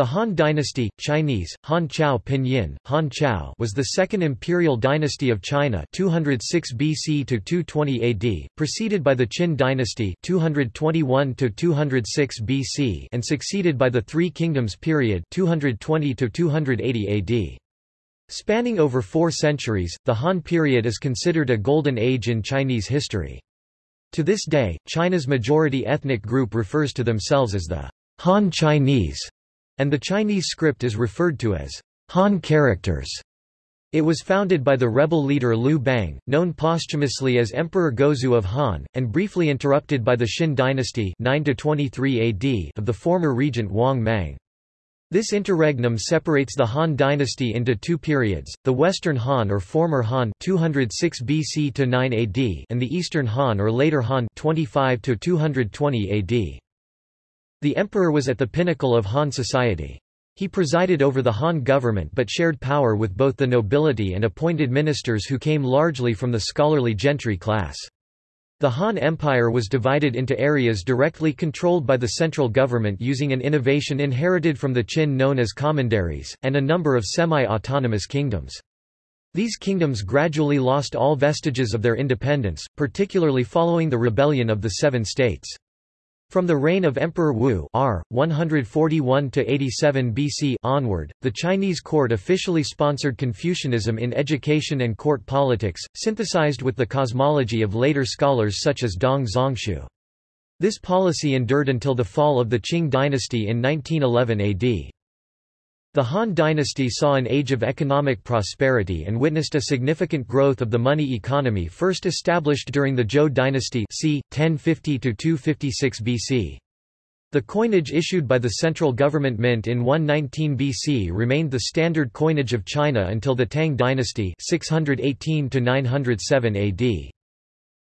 The Han dynasty Chinese, Han Chao Pinyin, Han Chao was the second imperial dynasty of China 206 BC to 220 AD, preceded by the Qin dynasty 221 to 206 BC and succeeded by the Three Kingdoms period 220 to 280 AD. Spanning over four centuries, the Han period is considered a golden age in Chinese history. To this day, China's majority ethnic group refers to themselves as the Han Chinese and the Chinese script is referred to as Han characters. It was founded by the rebel leader Liu Bang, known posthumously as Emperor Gaozu of Han, and briefly interrupted by the Xin dynasty 9 AD of the former regent Wang Mang. This interregnum separates the Han dynasty into two periods, the Western Han or former Han 206 BC to 9 AD and the Eastern Han or later Han 25 to 220 AD. The emperor was at the pinnacle of Han society. He presided over the Han government but shared power with both the nobility and appointed ministers who came largely from the scholarly gentry class. The Han Empire was divided into areas directly controlled by the central government using an innovation inherited from the Qin known as commanderies, and a number of semi-autonomous kingdoms. These kingdoms gradually lost all vestiges of their independence, particularly following the rebellion of the Seven States. From the reign of Emperor Wu R. 141 BC onward, the Chinese court officially sponsored Confucianism in education and court politics, synthesized with the cosmology of later scholars such as Dong Zhongshu. This policy endured until the fall of the Qing dynasty in 1911 AD. The Han dynasty saw an age of economic prosperity and witnessed a significant growth of the money economy first established during the Zhou dynasty c. 1050–256 BC. The coinage issued by the central government mint in 119 BC remained the standard coinage of China until the Tang dynasty 618–907 AD.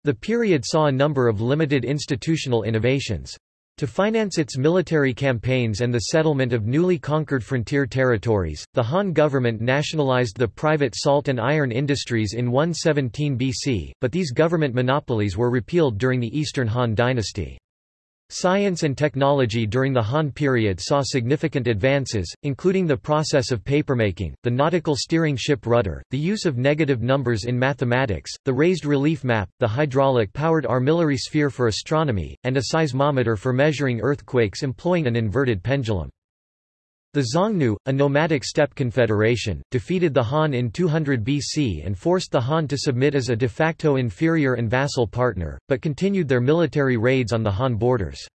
The period saw a number of limited institutional innovations. To finance its military campaigns and the settlement of newly conquered frontier territories, the Han government nationalized the private salt and iron industries in 117 BC, but these government monopolies were repealed during the Eastern Han dynasty. Science and technology during the Han period saw significant advances, including the process of papermaking, the nautical steering ship rudder, the use of negative numbers in mathematics, the raised relief map, the hydraulic-powered armillary sphere for astronomy, and a seismometer for measuring earthquakes employing an inverted pendulum. The Xiongnu, a nomadic steppe confederation, defeated the Han in 200 BC and forced the Han to submit as a de facto inferior and vassal partner, but continued their military raids on the Han borders.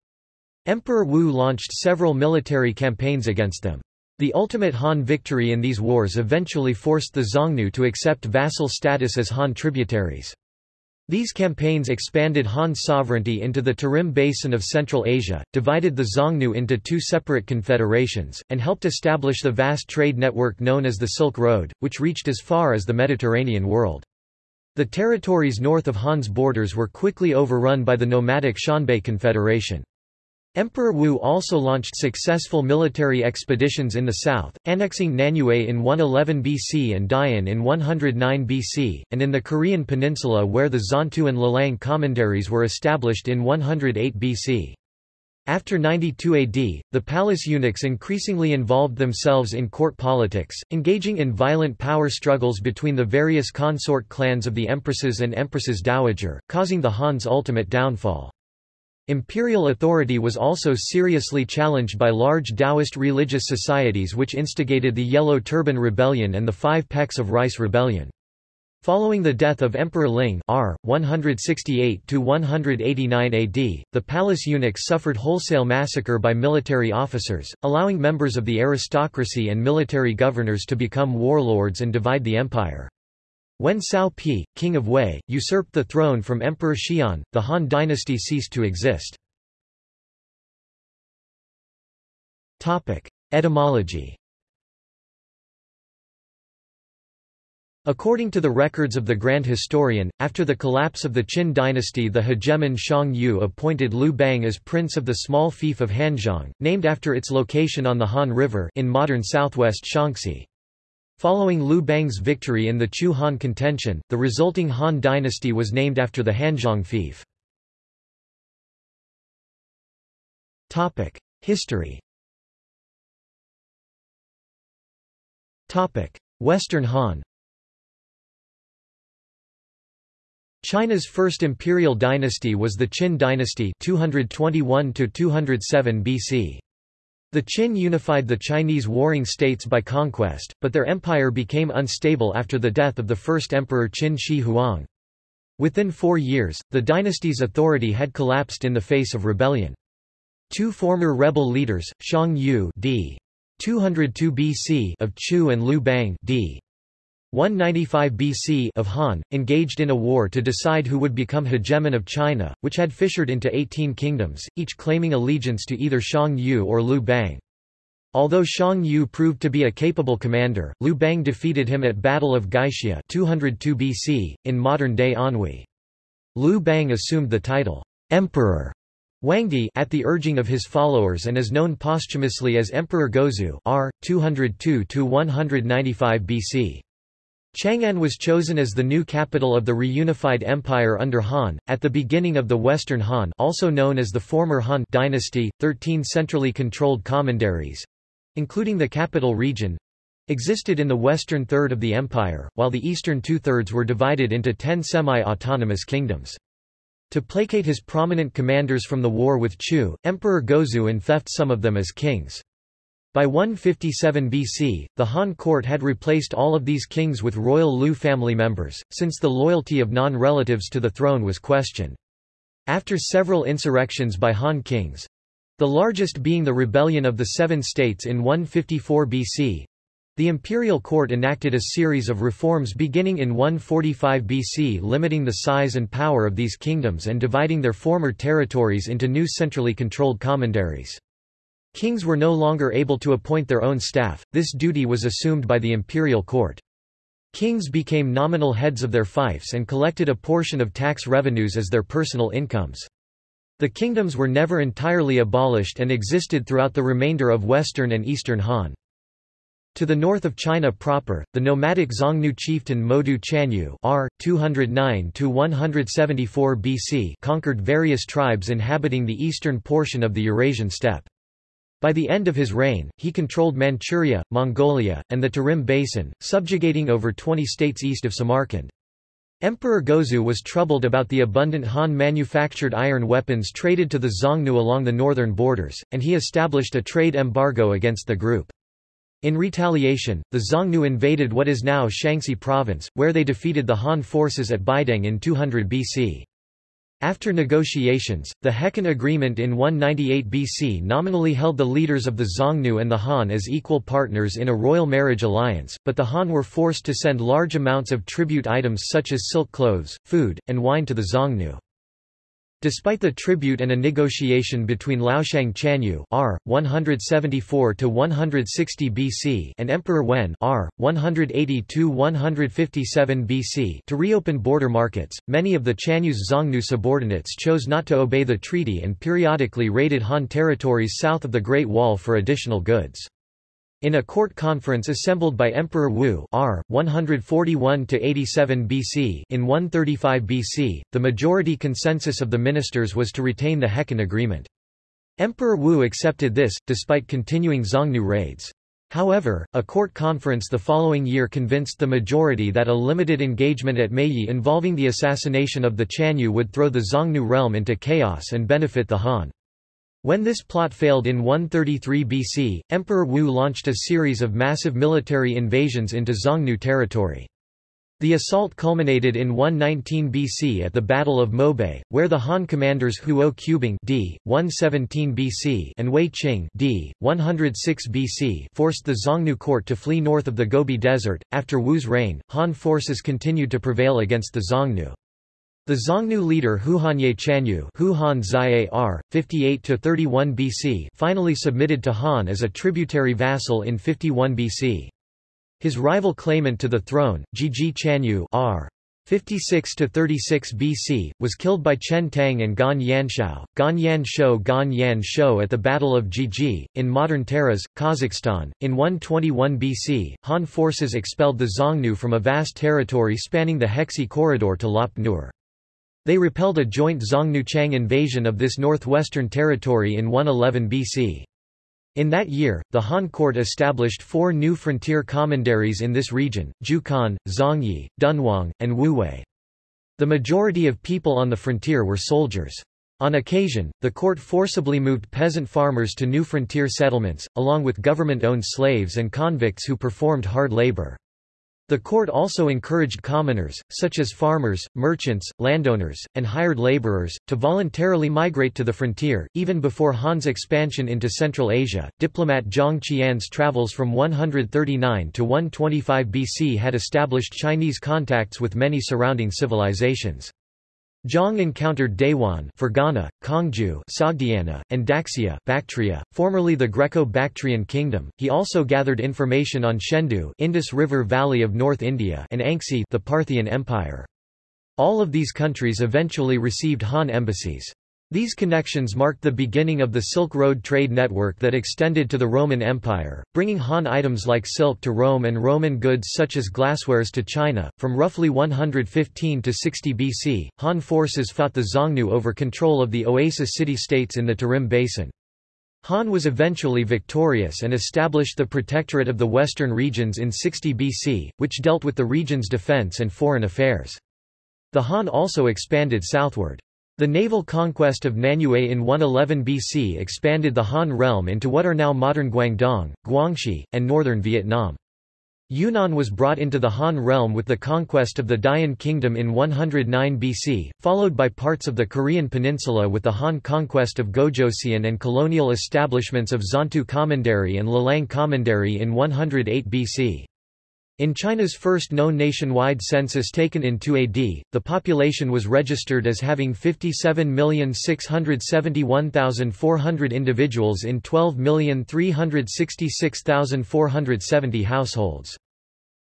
Emperor Wu launched several military campaigns against them. The ultimate Han victory in these wars eventually forced the Xiongnu to accept vassal status as Han tributaries. These campaigns expanded Han sovereignty into the Tarim Basin of Central Asia, divided the Xiongnu into two separate confederations, and helped establish the vast trade network known as the Silk Road, which reached as far as the Mediterranean world. The territories north of Han's borders were quickly overrun by the nomadic Xianbei Confederation. Emperor Wu also launched successful military expeditions in the south, annexing Nanyue in 111 BC and Dian in 109 BC, and in the Korean peninsula where the Xuantu and Lelang commanderies were established in 108 BC. After 92 AD, the palace eunuchs increasingly involved themselves in court politics, engaging in violent power struggles between the various consort clans of the empresses and empresses dowager, causing the Han's ultimate downfall. Imperial authority was also seriously challenged by large Taoist religious societies which instigated the Yellow Turban Rebellion and the Five Pecks of Rice Rebellion. Following the death of Emperor Ling R. 168–189 AD, the palace eunuchs suffered wholesale massacre by military officers, allowing members of the aristocracy and military governors to become warlords and divide the empire. When Cao Pi, king of Wei, usurped the throne from Emperor Xian, the Han dynasty ceased to exist. Etymology According to the records of the Grand Historian, after the collapse of the Qin dynasty the hegemon Xiang Yu appointed Liu Bang as prince of the small fief of Hanzhong, named after its location on the Han River in modern southwest Shaanxi. Following Liu Bang's victory in the Chu Han contention, the resulting Han dynasty was named after the Hanzhong fief. History Western Han China's first imperial dynasty was the Qin dynasty 221 BC. The Qin unified the Chinese warring states by conquest, but their empire became unstable after the death of the first emperor Qin Shi Huang. Within four years, the dynasty's authority had collapsed in the face of rebellion. Two former rebel leaders, Xiang Yu d. 202 BC of Chu and Liu Bang d. 195 BC of Han, engaged in a war to decide who would become hegemon of China, which had fissured into 18 kingdoms, each claiming allegiance to either Xiang Yu or Liu Bang. Although Xiang Yu proved to be a capable commander, Liu Bang defeated him at Battle of Gaixia 202 BC, in modern-day Anhui. Liu Bang assumed the title, Emperor Huangdi at the urging of his followers and is known posthumously as Emperor Gaozu r. 202–195 BC. Chang'an was chosen as the new capital of the reunified empire under Han, at the beginning of the Western Han also known as the former Han dynasty, 13 centrally controlled commanderies—including the capital region, existed in the western third of the empire, while the eastern two-thirds were divided into ten semi-autonomous kingdoms. To placate his prominent commanders from the war with Chu, Emperor Gaozu enfeoffed some of them as kings. By 157 BC, the Han court had replaced all of these kings with royal Liu family members, since the loyalty of non-relatives to the throne was questioned. After several insurrections by Han kings—the largest being the Rebellion of the Seven States in 154 BC, the imperial court enacted a series of reforms beginning in 145 BC limiting the size and power of these kingdoms and dividing their former territories into new centrally controlled commanderies. Kings were no longer able to appoint their own staff, this duty was assumed by the imperial court. Kings became nominal heads of their fiefs and collected a portion of tax revenues as their personal incomes. The kingdoms were never entirely abolished and existed throughout the remainder of western and eastern Han. To the north of China proper, the nomadic Xiongnu chieftain Modu Chanyu r. 209–174 BC conquered various tribes inhabiting the eastern portion of the Eurasian steppe. By the end of his reign, he controlled Manchuria, Mongolia, and the Tarim Basin, subjugating over 20 states east of Samarkand. Emperor Gaozu was troubled about the abundant Han-manufactured iron weapons traded to the Xiongnu along the northern borders, and he established a trade embargo against the group. In retaliation, the Xiongnu invaded what is now Shaanxi province, where they defeated the Han forces at Baideng in 200 BC. After negotiations, the Heqin Agreement in 198 BC nominally held the leaders of the Xiongnu and the Han as equal partners in a royal marriage alliance, but the Han were forced to send large amounts of tribute items such as silk clothes, food, and wine to the Xiongnu. Despite the tribute and a negotiation between Laoshang Chanyu R. 174–160 BC and Emperor Wen R. 180–157 BC to reopen border markets, many of the Chanyu's Xiongnu subordinates chose not to obey the treaty and periodically raided Han territories south of the Great Wall for additional goods. In a court conference assembled by Emperor Wu R. 141–87 BC in 135 BC, the majority consensus of the ministers was to retain the Heqin Agreement. Emperor Wu accepted this, despite continuing Xiongnu raids. However, a court conference the following year convinced the majority that a limited engagement at Meiyi involving the assassination of the Chanyu would throw the Xiongnu realm into chaos and benefit the Han. When this plot failed in 133 BC, Emperor Wu launched a series of massive military invasions into Xiongnu territory. The assault culminated in 119 BC at the Battle of Mobei, where the Han commanders Huo Qubing d. 117 BC and Wei Qing d. 106 BC forced the Xiongnu court to flee north of the Gobi Desert. After Wu's reign, Han forces continued to prevail against the Xiongnu. The Xiongnu leader Huhanye Chanyu Huhan Zia R. 58–31 BC finally submitted to Han as a tributary vassal in 51 BC. His rival claimant to the throne, Jiji Chanyu R. 56–36 BC, was killed by Chen Tang and Gan Yanshou, Gan Yan Shou Gan Yan Shou at the Battle of Jiji, in modern Taraz, Kazakhstan. In 121 BC, Han forces expelled the Xiongnu from a vast territory spanning the Hexi corridor to Lop Nur. They repelled a joint Xiongnu-Qiang invasion of this northwestern territory in 111 BC. In that year, the Han court established four new frontier commanderies in this region, Jiuquan, Zhangye, Dunhuang, and Wuwei. The majority of people on the frontier were soldiers. On occasion, the court forcibly moved peasant farmers to new frontier settlements, along with government-owned slaves and convicts who performed hard labor. The court also encouraged commoners, such as farmers, merchants, landowners, and hired laborers, to voluntarily migrate to the frontier. Even before Han's expansion into Central Asia, diplomat Zhang Qian's travels from 139 to 125 BC had established Chinese contacts with many surrounding civilizations. Zhang encountered Dayuan Fergana, Kangju Sogdiana, and Daxia Bactria, formerly the Greco-Bactrian kingdom. He also gathered information on Shendu Indus River Valley of North India and Anxi the Parthian Empire. All of these countries eventually received Han embassies. These connections marked the beginning of the Silk Road trade network that extended to the Roman Empire, bringing Han items like silk to Rome and Roman goods such as glasswares to China. From roughly 115 to 60 BC, Han forces fought the Xiongnu over control of the oasis city-states in the Tarim Basin. Han was eventually victorious and established the Protectorate of the Western Regions in 60 BC, which dealt with the region's defense and foreign affairs. The Han also expanded southward. The naval conquest of Nanyue in 111 BC expanded the Han realm into what are now modern Guangdong, Guangxi, and northern Vietnam. Yunnan was brought into the Han realm with the conquest of the Dian kingdom in 109 BC, followed by parts of the Korean peninsula with the Han conquest of Gojoseon and colonial establishments of Xuantu Commandery and Lelang Commandery in 108 BC. In China's first known nationwide census taken in 2 AD, the population was registered as having 57,671,400 individuals in 12,366,470 households.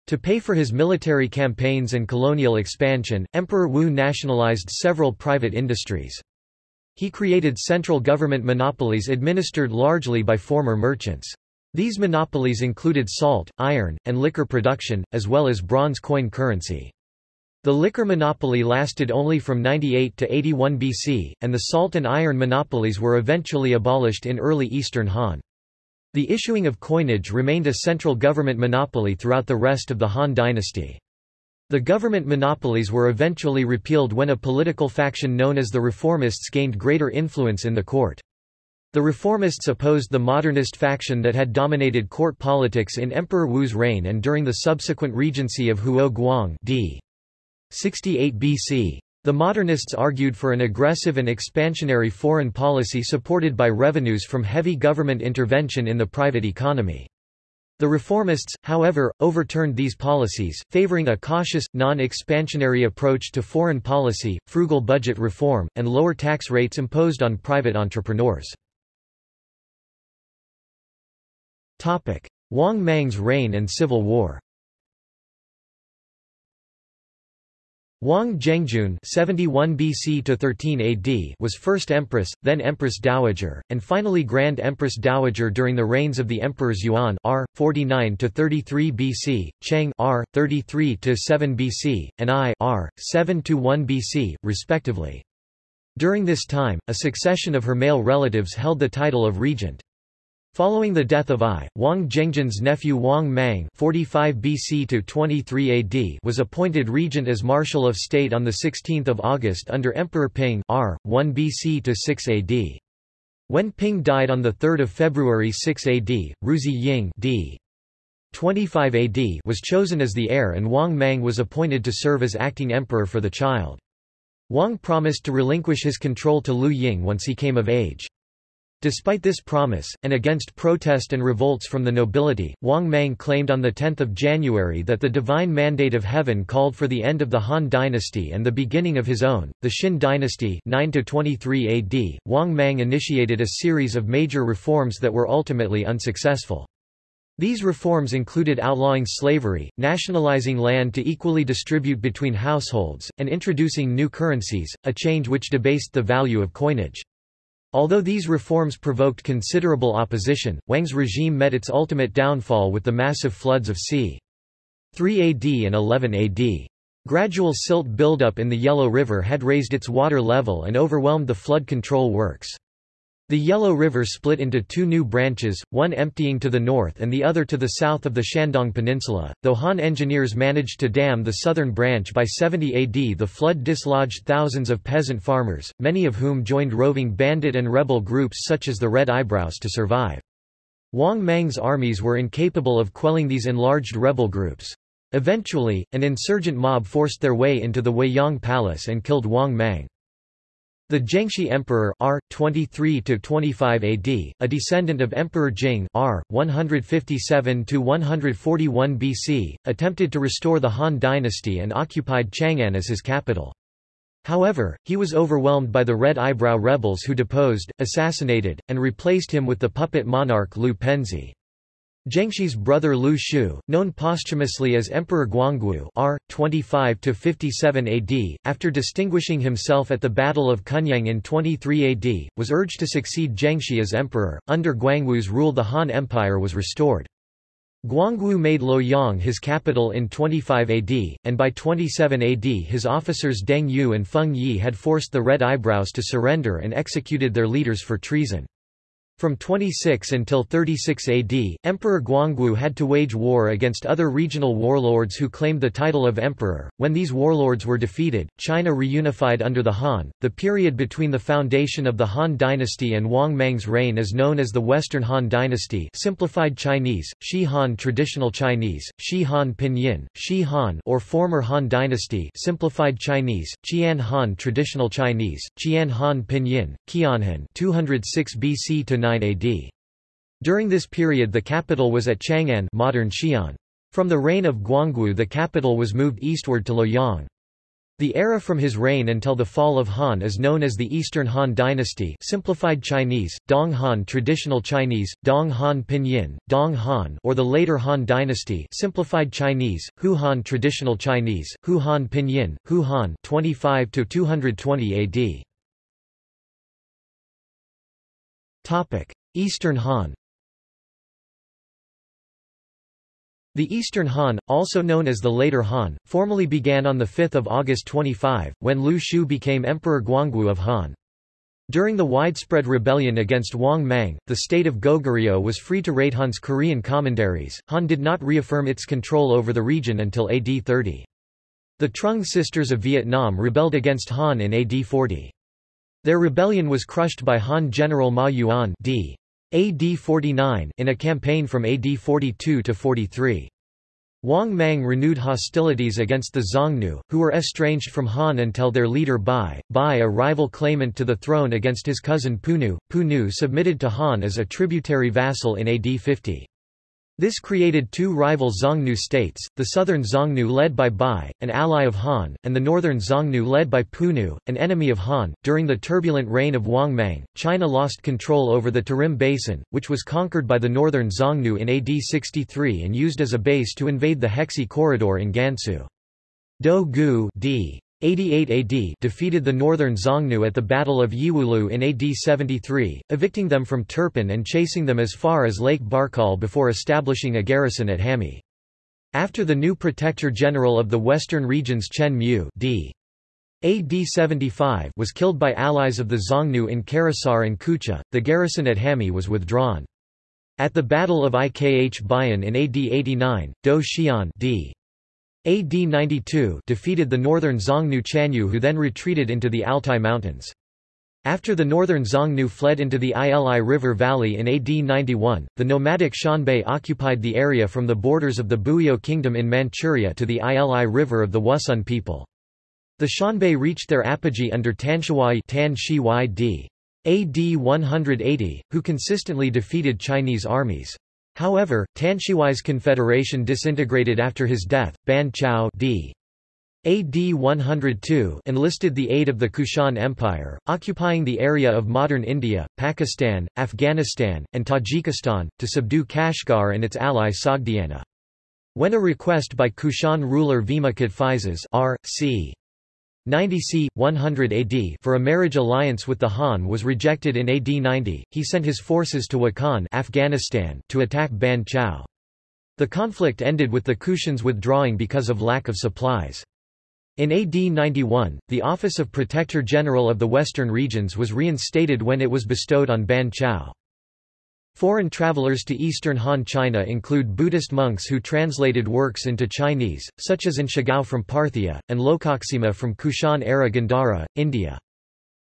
To pay for his military campaigns and colonial expansion, Emperor Wu nationalized several private industries. He created central government monopolies administered largely by former merchants. These monopolies included salt, iron, and liquor production, as well as bronze coin currency. The liquor monopoly lasted only from 98 to 81 BC, and the salt and iron monopolies were eventually abolished in early Eastern Han. The issuing of coinage remained a central government monopoly throughout the rest of the Han dynasty. The government monopolies were eventually repealed when a political faction known as the Reformists gained greater influence in the court. The reformists opposed the modernist faction that had dominated court politics in Emperor Wu's reign and during the subsequent regency of Huo Guang d. 68 BC. The modernists argued for an aggressive and expansionary foreign policy supported by revenues from heavy government intervention in the private economy. The reformists, however, overturned these policies, favoring a cautious, non-expansionary approach to foreign policy, frugal budget reform, and lower tax rates imposed on private entrepreneurs. Wang Mang's reign and civil war Wang Zhengjun 71 BC to 13 AD was first empress, then empress dowager, and finally grand empress dowager during the reigns of the emperors Yuan R 49 to 33 BC, Cheng R 33 to 7 BC, and Ai R 7 to 1 BC, respectively. During this time, a succession of her male relatives held the title of regent. Following the death of Ai, Wang Zhengjun's nephew Wang Mang 45 BC to 23 AD was appointed regent as Marshal of State on 16 August under Emperor Ping R. 1 BC to 6 AD. When Ping died on 3 February 6 AD, Ruzi Ying d. 25 AD was chosen as the heir and Wang Mang was appointed to serve as acting emperor for the child. Wang promised to relinquish his control to Liu Ying once he came of age. Despite this promise, and against protest and revolts from the nobility, Wang Mang claimed on 10 January that the divine mandate of heaven called for the end of the Han dynasty and the beginning of his own, the Xin dynasty 9 23 AD. Wang Mang initiated a series of major reforms that were ultimately unsuccessful. These reforms included outlawing slavery, nationalizing land to equally distribute between households, and introducing new currencies, a change which debased the value of coinage. Although these reforms provoked considerable opposition, Wang's regime met its ultimate downfall with the massive floods of c. 3 AD and 11 AD. Gradual silt buildup in the Yellow River had raised its water level and overwhelmed the flood control works. The Yellow River split into two new branches, one emptying to the north and the other to the south of the Shandong Peninsula. Though Han engineers managed to dam the southern branch by 70 AD, the flood dislodged thousands of peasant farmers, many of whom joined roving bandit and rebel groups such as the Red Eyebrows to survive. Wang Mang's armies were incapable of quelling these enlarged rebel groups. Eventually, an insurgent mob forced their way into the Weiyang Palace and killed Wang Mang. The Gengshi Emperor R. 23–25 AD, a descendant of Emperor Jing R. 157–141 BC, attempted to restore the Han dynasty and occupied Chang'an as his capital. However, he was overwhelmed by the Red Eyebrow rebels who deposed, assassinated, and replaced him with the puppet monarch Liu Penzi. Gengshi's brother Liu Xiu, known posthumously as Emperor Guangwu R. 25–57 AD, after distinguishing himself at the Battle of Kunyang in 23 AD, was urged to succeed Gengshi as emperor. Under Guangwu's rule the Han Empire was restored. Guangwu made Luoyang his capital in 25 AD, and by 27 AD his officers Deng Yu and Feng Yi had forced the Red Eyebrows to surrender and executed their leaders for treason. From 26 until 36 AD, Emperor Guangwu had to wage war against other regional warlords who claimed the title of emperor. When these warlords were defeated, China reunified under the Han. The period between the foundation of the Han dynasty and Wang Mang's reign is known as the Western Han dynasty, simplified Chinese, Xi Han traditional Chinese, Xi Han pinyin, Xi Han or former Han dynasty, simplified Chinese, Qian Han traditional Chinese, Qian Han pinyin, Qianhan 206 BC to 9 AD. During this period the capital was at Chang'an modern Xi'an. From the reign of Guangwu the capital was moved eastward to Luoyang. The era from his reign until the fall of Han is known as the Eastern Han Dynasty simplified Chinese, Dong Han Traditional Chinese, Dong Han Pinyin, Dong Han or the later Han Dynasty simplified Chinese, Hou Han Traditional Chinese, Hou Han Pinyin, Hou Han 25 to 220 AD. Topic: Eastern Han. The Eastern Han, also known as the Later Han, formally began on 5 August 25, when Liu Xiu became Emperor Guangwu of Han. During the widespread rebellion against Wang Mang, the state of Goguryeo was free to raid Han's Korean commanderies. Han did not reaffirm its control over the region until AD 30. The Trung sisters of Vietnam rebelled against Han in AD 40. Their rebellion was crushed by Han General Ma Yuan d. AD 49 in a campaign from AD 42 to 43. Wang Mang renewed hostilities against the Xiongnu, who were estranged from Han until their leader Bai, Bai a rival claimant to the throne against his cousin Punu. Punu submitted to Han as a tributary vassal in AD 50. This created two rival Xiongnu states, the southern Xiongnu led by Bai, an ally of Han, and the northern Xiongnu led by Punu, an enemy of Han. During the turbulent reign of Wang Mang, China lost control over the Tarim Basin, which was conquered by the northern Xiongnu in AD 63 and used as a base to invade the Hexi Corridor in Gansu. Dou Gu d. 88 AD defeated the northern Xiongnu at the Battle of Yiwulu in AD 73, evicting them from Turpan and chasing them as far as Lake Barkol before establishing a garrison at Hami. After the new Protector General of the Western regions Chen Mu d. AD 75 was killed by allies of the Xiongnu in Karasahr and Kucha, the garrison at Hami was withdrawn. At the Battle of Ikh Bayan in AD 89, Dou Xian d. AD 92 defeated the northern Xiongnu Chanyu who then retreated into the Altai Mountains. After the northern Xiongnu fled into the Ili River Valley in AD 91, the nomadic Xianbei occupied the area from the borders of the Buyeo Kingdom in Manchuria to the Ili River of the Wusun people. The Xianbei reached their apogee under Tanshihuai Tan. AD 180, who consistently defeated Chinese armies. However, Tanshihuai's confederation disintegrated after his death. Ban Chao d. AD 102 enlisted the aid of the Kushan Empire, occupying the area of modern India, Pakistan, Afghanistan, and Tajikistan, to subdue Kashgar and its ally Sogdiana. When a request by Kushan ruler Vima Kadphises r. c. 90 c. 100 AD for a marriage alliance with the Han was rejected in AD 90, he sent his forces to Wakhan Afghanistan to attack Ban Chao. The conflict ended with the Kushans withdrawing because of lack of supplies. In AD 91, the office of Protector General of the Western Regions was reinstated when it was bestowed on Ban Chao. Foreign travelers to eastern Han China include Buddhist monks who translated works into Chinese, such as Anshigao from Parthia, and Lokaksema from Kushan-era Gandhara, India.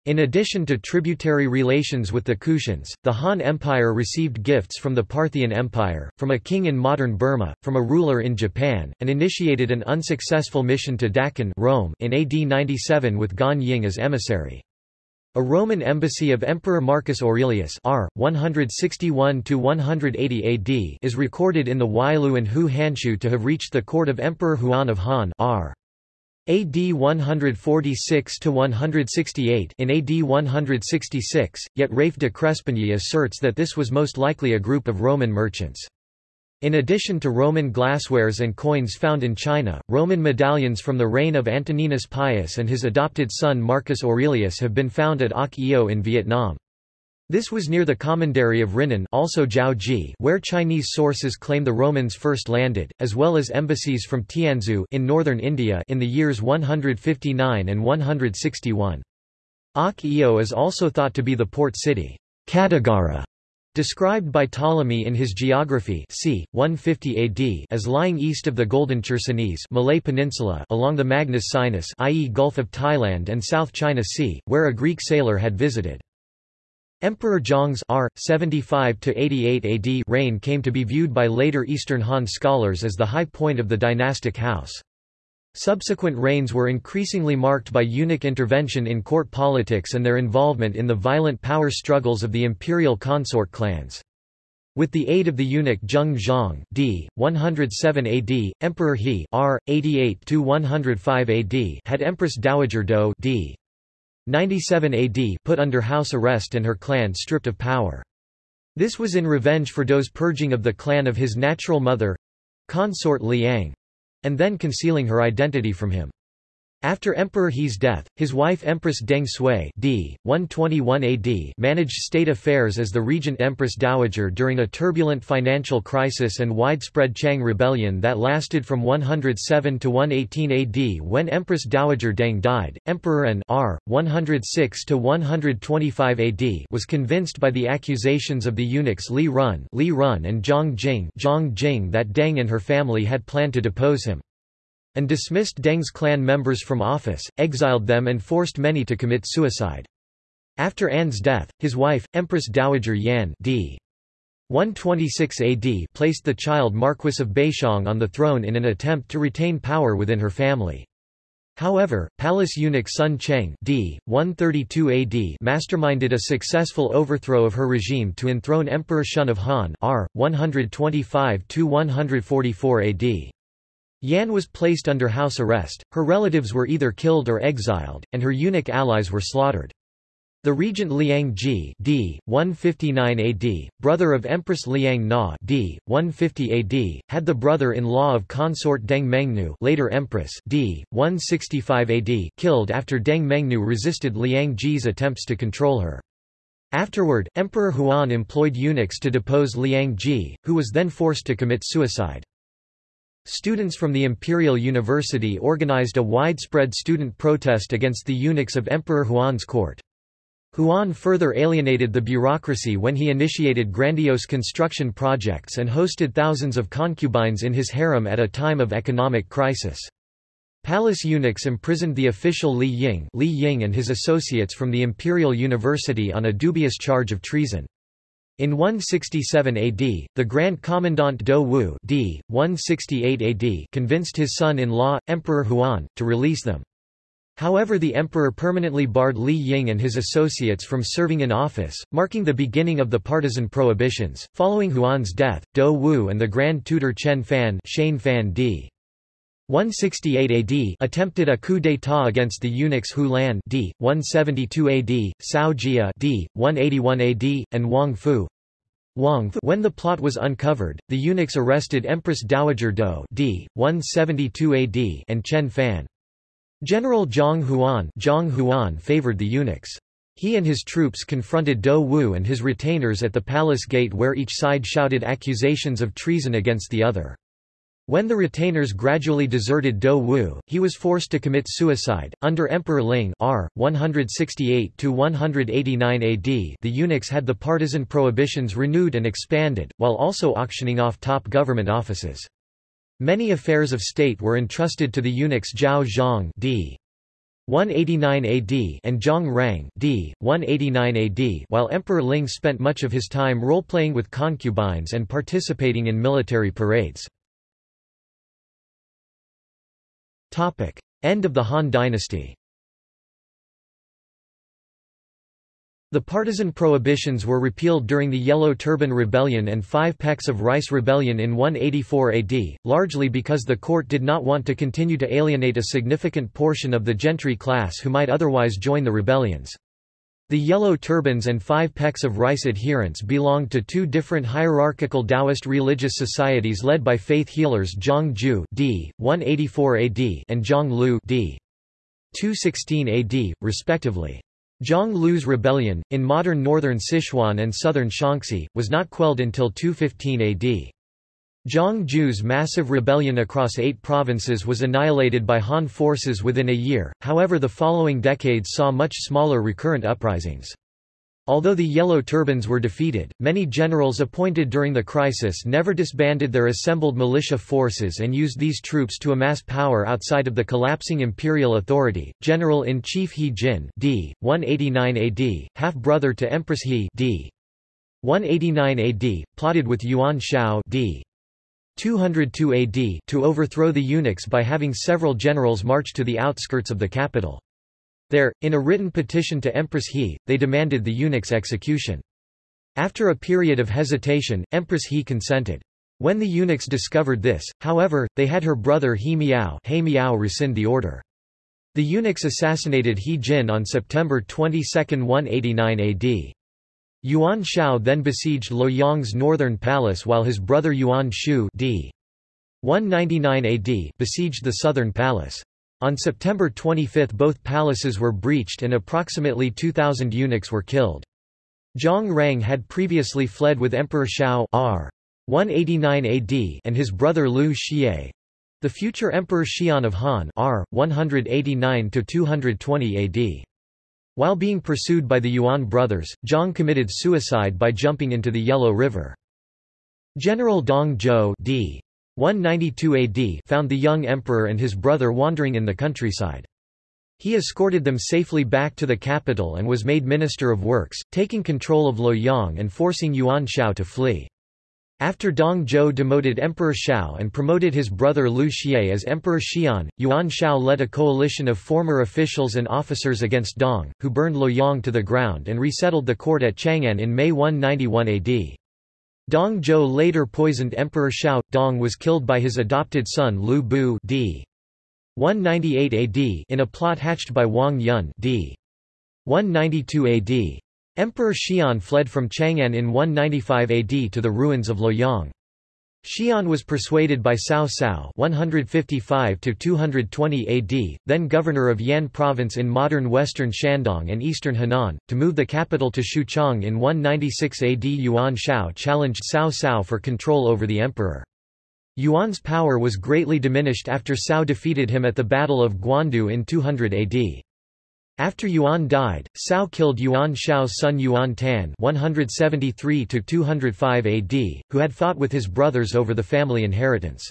In addition to tributary relations with the Kushans, the Han Empire received gifts from the Parthian Empire, from a king in modern Burma, from a ruler in Japan, and initiated an unsuccessful mission to Daqin Rome in AD 97 with Gan Ying as emissary. A Roman embassy of Emperor Marcus Aurelius R. 161–180 AD is recorded in the Wailu and Hou Hanshu to have reached the court of Emperor Huan of Han R. AD 146–168 in AD 166, yet Rafe de Crespigny asserts that this was most likely a group of Roman merchants. In addition to Roman glasswares and coins found in China, Roman medallions from the reign of Antoninus Pius and his adopted son Marcus Aurelius have been found at Oc Eo in Vietnam. This was near the commandery of Rinan also Jiaozhi where Chinese sources claim the Romans first landed, as well as embassies from Tianzhu in northern India in the years 159 and 161. Oc Eo is also thought to be the port city Kattigara, described by Ptolemy in his Geography c. 150 AD as lying east of the Golden Chersonese Malay Peninsula along the Magnus Sinus i.e. Gulf of Thailand and South China Sea, where a Greek sailor had visited. Emperor Zhang's R. 75–88 AD reign came to be viewed by later Eastern Han scholars as the high point of the dynastic house. Subsequent reigns were increasingly marked by eunuch intervention in court politics and their involvement in the violent power struggles of the imperial consort clans. With the aid of the eunuch Zheng Zhang d. 107 AD, Emperor He R. 88–105 AD had Empress Dowager Dou d. 97 AD put under house arrest and her clan stripped of power. This was in revenge for Dou's purging of the clan of his natural mother—consort Liang—and then concealing her identity from him. After Emperor He's death, his wife Empress Deng Sui d. 121 AD managed state affairs as the regent Empress Dowager during a turbulent financial crisis and widespread Qiang rebellion that lasted from 107 to 118 AD when Empress Dowager Deng died. Emperor An R. 106 to 125 AD was convinced by the accusations of the eunuchs Li Run, Li Run and Zhang Jing, Zhang Jing that Deng and her family had planned to depose him and dismissed Deng's clan members from office, exiled them and forced many to commit suicide. After An's death, his wife, Empress Dowager Yan d. 126 AD placed the child Marquis of Baixiang on the throne in an attempt to retain power within her family. However, palace eunuch Sun Cheng d. 132 AD masterminded a successful overthrow of her regime to enthrone Emperor Shun of Han r. 125–144 AD. Yan was placed under house arrest, her relatives were either killed or exiled, and her eunuch allies were slaughtered. The regent Liang Ji d. 159 AD, brother of Empress Liang Na d. 150 AD, had the brother-in-law of consort Deng Mengnu later Empress d. 165 AD killed after Deng Mengnu resisted Liang Ji's attempts to control her. Afterward, Emperor Huan employed eunuchs to depose Liang Ji, who was then forced to commit suicide. Students from the Imperial University organized a widespread student protest against the eunuchs of Emperor Huan's court. Huan further alienated the bureaucracy when he initiated grandiose construction projects and hosted thousands of concubines in his harem at a time of economic crisis. Palace eunuchs imprisoned the official Li Ying, Li Ying and his associates from the Imperial University on a dubious charge of treason. In 167 AD, the Grand Commandant Dou Wu d. 168 AD convinced his son-in-law, Emperor Huan, to release them. However the emperor permanently barred Li Ying and his associates from serving in office, marking the beginning of the partisan prohibitions. Following Huan's death, Dou Wu and the Grand Tutor Chen Fan, Fan d. 168 AD attempted a coup d'état against the eunuchs Hou Lan d. 172 AD, Cao Jia d. 181 AD, and Wang Fu. Wang Fu. When the plot was uncovered, the eunuchs arrested Empress Dowager Dou d. 172 AD and Chen Fan. General Zhang Huan, Zhang Huan favored the eunuchs. He and his troops confronted Dou Wu and his retainers at the palace gate where each side shouted accusations of treason against the other. When the retainers gradually deserted Dou Wu, he was forced to commit suicide. Under Emperor Ling R. 168–189 AD the eunuchs had the partisan prohibitions renewed and expanded, while also auctioning off top government offices. Many affairs of state were entrusted to the eunuchs Zhao Zhang d. 189 AD and Zhang Rang d. 189 AD while Emperor Ling spent much of his time role-playing with concubines and participating in military parades. End of the Han dynasty The partisan prohibitions were repealed during the Yellow Turban Rebellion and Five Pecks of Rice Rebellion in 184 AD, largely because the court did not want to continue to alienate a significant portion of the gentry class who might otherwise join the rebellions. The Yellow Turbans and Five Pecks of Rice adherents belonged to two different hierarchical Taoist religious societies led by faith healers Zhang Jue d. 184 AD and Zhang Lu d. 216 AD, respectively. Zhang Lu's rebellion, in modern northern Sichuan and southern Shaanxi, was not quelled until 215 AD. Zhang Jue's massive rebellion across eight provinces was annihilated by Han forces within a year, however the following decades saw much smaller recurrent uprisings. Although the Yellow Turbans were defeated, many generals appointed during the crisis never disbanded their assembled militia forces and used these troops to amass power outside of the collapsing imperial authority. General-in-Chief He Jin d. 189 AD, half-brother to Empress He d. 189 AD, plotted with Yuan Shao d. 202 AD to overthrow the eunuchs by having several generals march to the outskirts of the capital. There, in a written petition to Empress He, they demanded the eunuch's execution. After a period of hesitation, Empress He consented. When the eunuchs discovered this, however, they had her brother He Miao, he Miao rescind the order. The eunuchs assassinated He Jin on September 22, 189 AD. Yuan Shao then besieged Luoyang's northern palace while his brother Yuan Shu d. 199 AD besieged the southern palace. On September 25 both palaces were breached and approximately 2,000 eunuchs were killed. Zhang Rang had previously fled with Emperor Shao R. 189 AD and his brother Liu Xie. The future Emperor Xian of Han R. 189–220 AD. While being pursued by the Yuan brothers, Zhang committed suicide by jumping into the Yellow River. General Dong Zhuo d. 192 AD found the young emperor and his brother wandering in the countryside. He escorted them safely back to the capital and was made Minister of Works, taking control of Luoyang and forcing Yuan Shao to flee. After Dong Zhuo demoted Emperor Shao and promoted his brother Liu Xie as Emperor Xian, Yuan Shao led a coalition of former officials and officers against Dong, who burned Luoyang to the ground and resettled the court at Chang'an in May 191 AD. Dong Zhuo later poisoned Emperor Shao. Dong was killed by his adopted son Lu Bu d. 198 AD in a plot hatched by Wang Yun d. 192 AD. Emperor Xian fled from Chang'an in 195 AD to the ruins of Luoyang. Xian was persuaded by Cao Cao 155–220 AD, then governor of Yan province in modern western Shandong and eastern Henan, to move the capital to Xuchang in 196 AD. Yuan Shao challenged Cao Cao for control over the emperor. Yuan's power was greatly diminished after Cao defeated him at the Battle of Guandu in 200 AD. After Yuan died, Cao killed Yuan Shao's son Yuan Tan 173 AD, who had fought with his brothers over the family inheritance.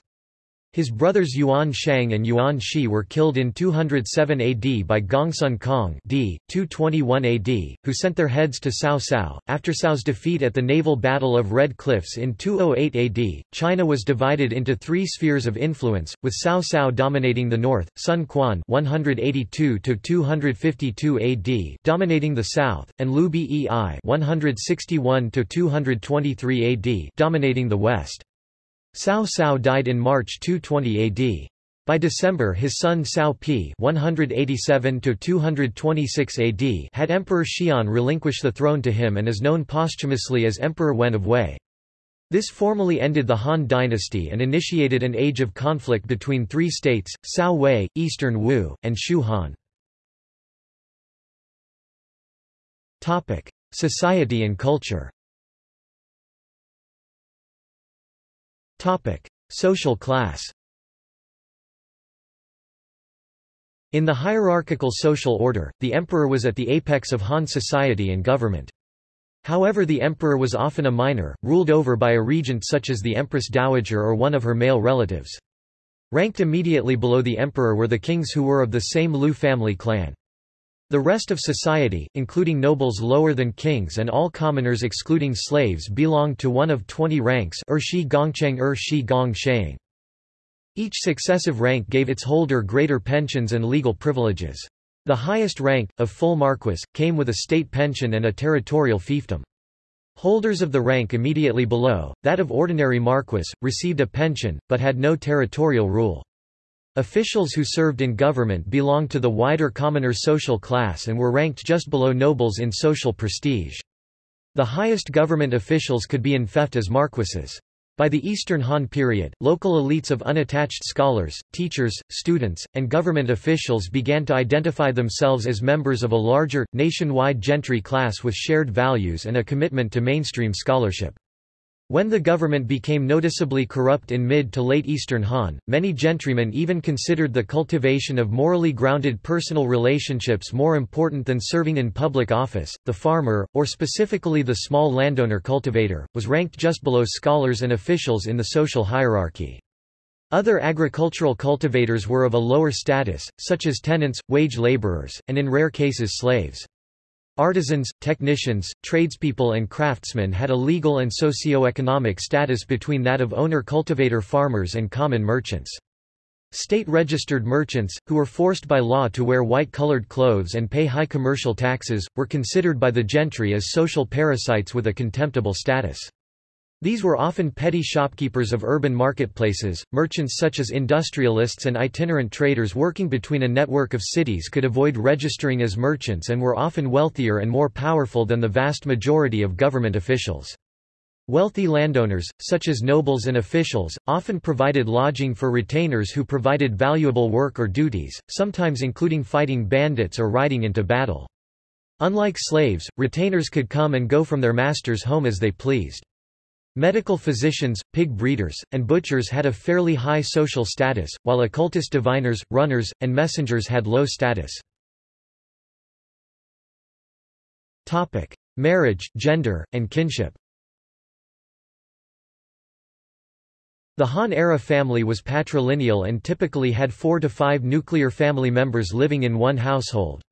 His brothers Yuan Shang and Yuan Shi were killed in 207 AD by Gongsun Kong d. 221 AD, who sent their heads to Cao Cao. After Cao's defeat at the naval battle of Red Cliffs in 208 AD, China was divided into three spheres of influence, with Cao Cao dominating the north, Sun Quan 182-252 AD dominating the south, and Liu Bei 161-223 AD dominating the west. Cao Cao died in March 220 AD. By December his son Cao Pi 187 AD had Emperor Xian relinquish the throne to him and is known posthumously as Emperor Wen of Wei. This formally ended the Han dynasty and initiated an age of conflict between three states, Cao Wei, Eastern Wu, and Shu Han. Society and culture Social class In the hierarchical social order, the emperor was at the apex of Han society and government. However the emperor was often a minor, ruled over by a regent such as the empress dowager or one of her male relatives. Ranked immediately below the emperor were the kings who were of the same Lu family clan. The rest of society, including nobles lower than kings and all commoners excluding slaves belonged to one of twenty ranks er shi gongcheng er shi gong each successive rank gave its holder greater pensions and legal privileges. The highest rank, of full marquis, came with a state pension and a territorial fiefdom. Holders of the rank immediately below, that of ordinary marquis, received a pension, but had no territorial rule. Officials who served in government belonged to the wider commoner social class and were ranked just below nobles in social prestige. The highest government officials could be in enfeoffed as marquises. By the Eastern Han period, local elites of unattached scholars, teachers, students, and government officials began to identify themselves as members of a larger, nationwide gentry class with shared values and a commitment to mainstream scholarship. When the government became noticeably corrupt in mid to late Eastern Han, many gentrymen even considered the cultivation of morally grounded personal relationships more important than serving in public office. The farmer, or specifically the small landowner cultivator, was ranked just below scholars and officials in the social hierarchy. Other agricultural cultivators were of a lower status, such as tenants, wage laborers, and in rare cases slaves. Artisans, technicians, tradespeople and craftsmen had a legal and socio-economic status between that of owner-cultivator farmers and common merchants. State-registered merchants, who were forced by law to wear white-colored clothes and pay high commercial taxes, were considered by the gentry as social parasites with a contemptible status. These were often petty shopkeepers of urban marketplaces, merchants such as industrialists and itinerant traders working between a network of cities could avoid registering as merchants and were often wealthier and more powerful than the vast majority of government officials. Wealthy landowners, such as nobles and officials, often provided lodging for retainers who provided valuable work or duties, sometimes including fighting bandits or riding into battle. Unlike slaves, retainers could come and go from their master's home as they pleased. Medical physicians, pig breeders, and butchers had a fairly high social status, while occultist diviners, runners, and messengers had low status. Topic: Marriage, gender, and kinship. The Han-era family was patrilineal and typically had four to five nuclear family members living in one household.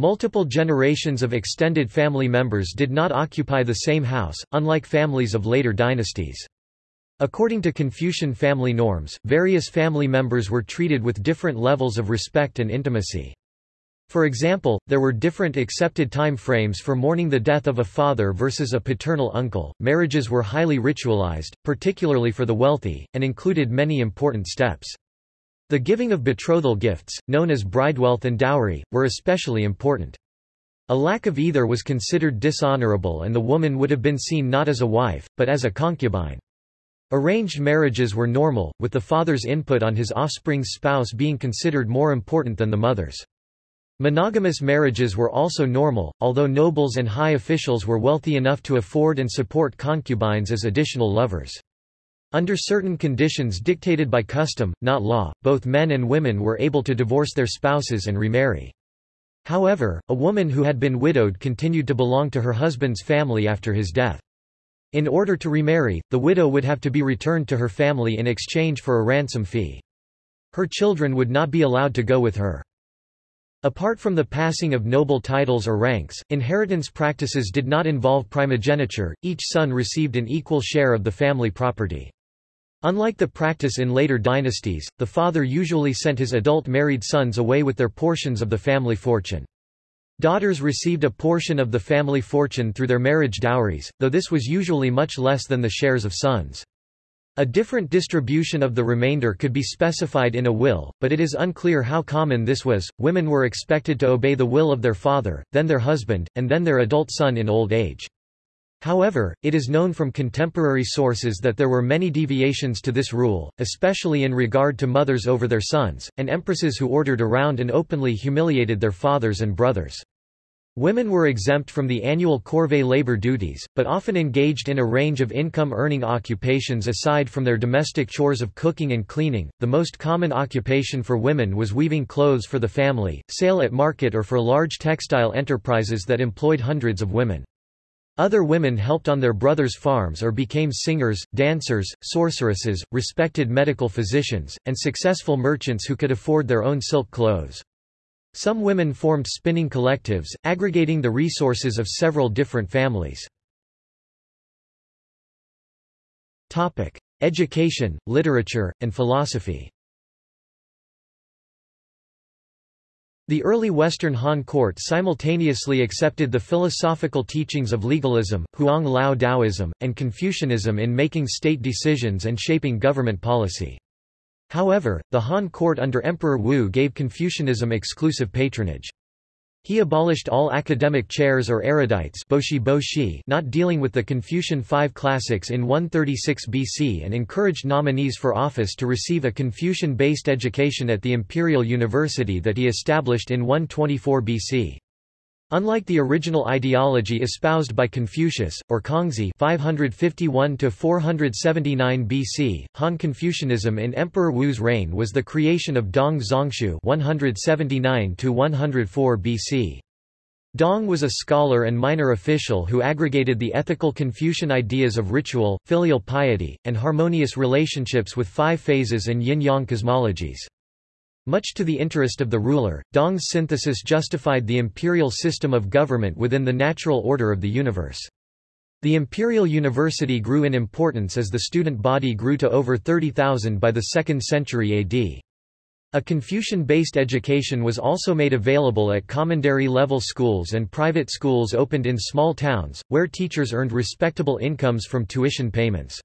Multiple generations of extended family members did not occupy the same house, unlike families of later dynasties. According to Confucian family norms, various family members were treated with different levels of respect and intimacy. For example, there were different accepted time frames for mourning the death of a father versus a paternal uncle. Marriages were highly ritualized, particularly for the wealthy, and included many important steps. The giving of betrothal gifts, known as bridewealth and dowry, were especially important. A lack of either was considered dishonorable and the woman would have been seen not as a wife, but as a concubine. Arranged marriages were normal, with the father's input on his offspring's spouse being considered more important than the mother's. Monogamous marriages were also normal, although nobles and high officials were wealthy enough to afford and support concubines as additional lovers. Under certain conditions dictated by custom, not law, both men and women were able to divorce their spouses and remarry. However, a woman who had been widowed continued to belong to her husband's family after his death. In order to remarry, the widow would have to be returned to her family in exchange for a ransom fee. Her children would not be allowed to go with her. Apart from the passing of noble titles or ranks, inheritance practices did not involve primogeniture, each son received an equal share of the family property. Unlike the practice in later dynasties, the father usually sent his adult married sons away with their portions of the family fortune. Daughters received a portion of the family fortune through their marriage dowries, though this was usually much less than the shares of sons. A different distribution of the remainder could be specified in a will, but it is unclear how common this was. Women were expected to obey the will of their father, then their husband, and then their adult son in old age. However, it is known from contemporary sources that there were many deviations to this rule, especially in regard to mothers over their sons, and empresses who ordered around and openly humiliated their fathers and brothers. Women were exempt from the annual corvée labor duties, but often engaged in a range of income-earning occupations aside from their domestic chores of cooking and cleaning. The most common occupation for women was weaving clothes for the family, sale at market or for large textile enterprises that employed hundreds of women. Other women helped on their brothers' farms or became singers, dancers, sorceresses, respected medical physicians, and successful merchants who could afford their own silk clothes. Some women formed spinning collectives, aggregating the resources of several different families. Education, literature, and philosophy The early Western Han court simultaneously accepted the philosophical teachings of legalism, Huang Lao Taoism, and Confucianism in making state decisions and shaping government policy. However, the Han court under Emperor Wu gave Confucianism exclusive patronage. He abolished all academic chairs or erudites not dealing with the Confucian Five Classics in 136 BC and encouraged nominees for office to receive a Confucian-based education at the Imperial University that he established in 124 BC. Unlike the original ideology espoused by Confucius, or Kongzi 551–479 BC, Han Confucianism in Emperor Wu's reign was the creation of Dong Zhongshu 179–104 BC. Dong was a scholar and minor official who aggregated the ethical Confucian ideas of ritual, filial piety, and harmonious relationships with five phases and yin-yang cosmologies. Much to the interest of the ruler, Dong's synthesis justified the imperial system of government within the natural order of the universe. The imperial university grew in importance as the student body grew to over 30,000 by the 2nd century AD. A Confucian-based education was also made available at commandery-level schools and private schools opened in small towns, where teachers earned respectable incomes from tuition payments.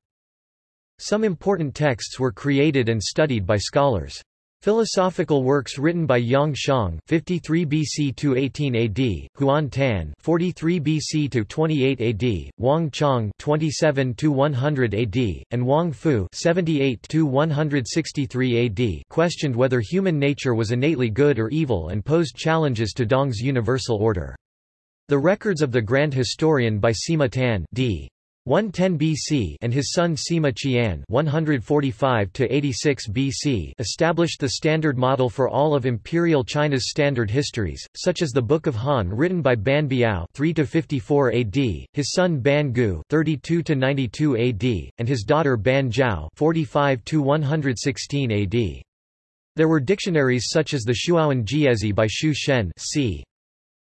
Some important texts were created and studied by scholars. Philosophical works written by Yang Xiong (53 BC to 18 AD), Huan Tan (43 BC to 28 AD), Wang Chong (27 to 100 AD), and Wang Fu (78 to 163 AD) questioned whether human nature was innately good or evil and posed challenges to Dong's universal order. The records of the Grand Historian by Sima Tan d. 110 BC and his son Sima Qian 145 86 BC established the standard model for all of imperial China's standard histories such as the Book of Han written by Ban Biao 3 54 AD his son Ban Gu 32 92 AD and his daughter Ban Zhao 45 116 AD There were dictionaries such as the Shuowen Jiezi by Xu Shen c.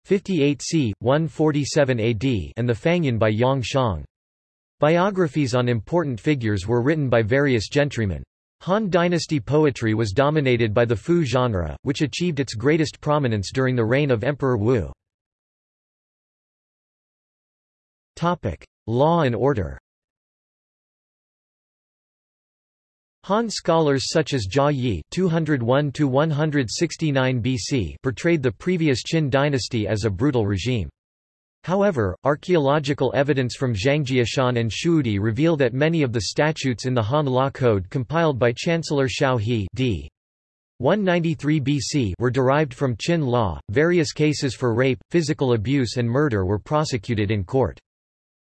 58 c 147 AD and the Fangyan by Yang Xiong Biographies on important figures were written by various gentrymen. Han dynasty poetry was dominated by the Fu genre, which achieved its greatest prominence during the reign of Emperor Wu. Law and order Han scholars such as Jia Yi (201–169 BC) portrayed the previous Qin dynasty as a brutal regime. However, archaeological evidence from Zhangjiashan and Shuihudi reveal that many of the statutes in the Han Law Code compiled by Chancellor Xiao He d. 193 BC were derived from Qin law. Various cases for rape, physical abuse and murder were prosecuted in court.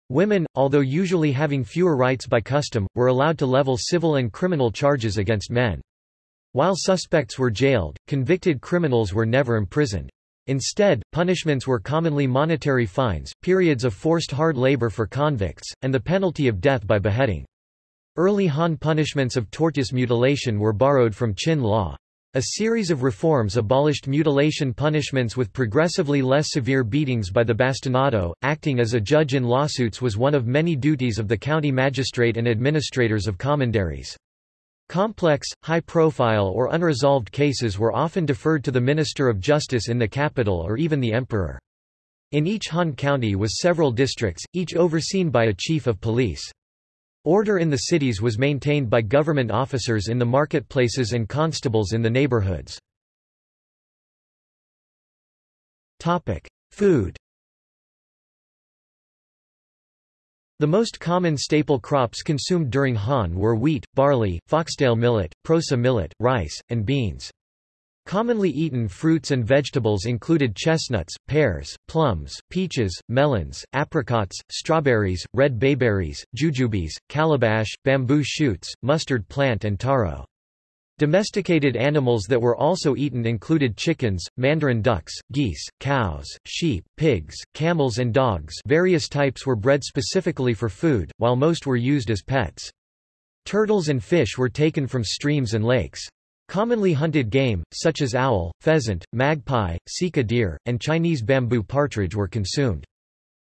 Women, although usually having fewer rights by custom, were allowed to level civil and criminal charges against men. While suspects were jailed, convicted criminals were never imprisoned. Instead, punishments were commonly monetary fines, periods of forced hard labor for convicts, and the penalty of death by beheading. Early Han punishments of tortoise mutilation were borrowed from Qin law. A series of reforms abolished mutilation punishments with progressively less severe beatings by the bastinado. Acting as a judge in lawsuits was one of many duties of the county magistrate and administrators of commanderies. Complex, high-profile or unresolved cases were often deferred to the Minister of Justice in the capital or even the emperor. In each Han county was several districts, each overseen by a chief of police. Order in the cities was maintained by government officers in the marketplaces and constables in the neighborhoods. Food The most common staple crops consumed during Han were wheat, barley, foxtail millet, proso millet, rice, and beans. Commonly eaten fruits and vegetables included chestnuts, pears, plums, peaches, melons, apricots, strawberries, red bayberries, jujubes, calabash, bamboo shoots, mustard plant and taro. Domesticated animals that were also eaten included chickens, mandarin ducks, geese, cows, sheep, pigs, camels and dogs various types were bred specifically for food, while most were used as pets. Turtles and fish were taken from streams and lakes. Commonly hunted game, such as owl, pheasant, magpie, sika deer, and Chinese bamboo partridge were consumed.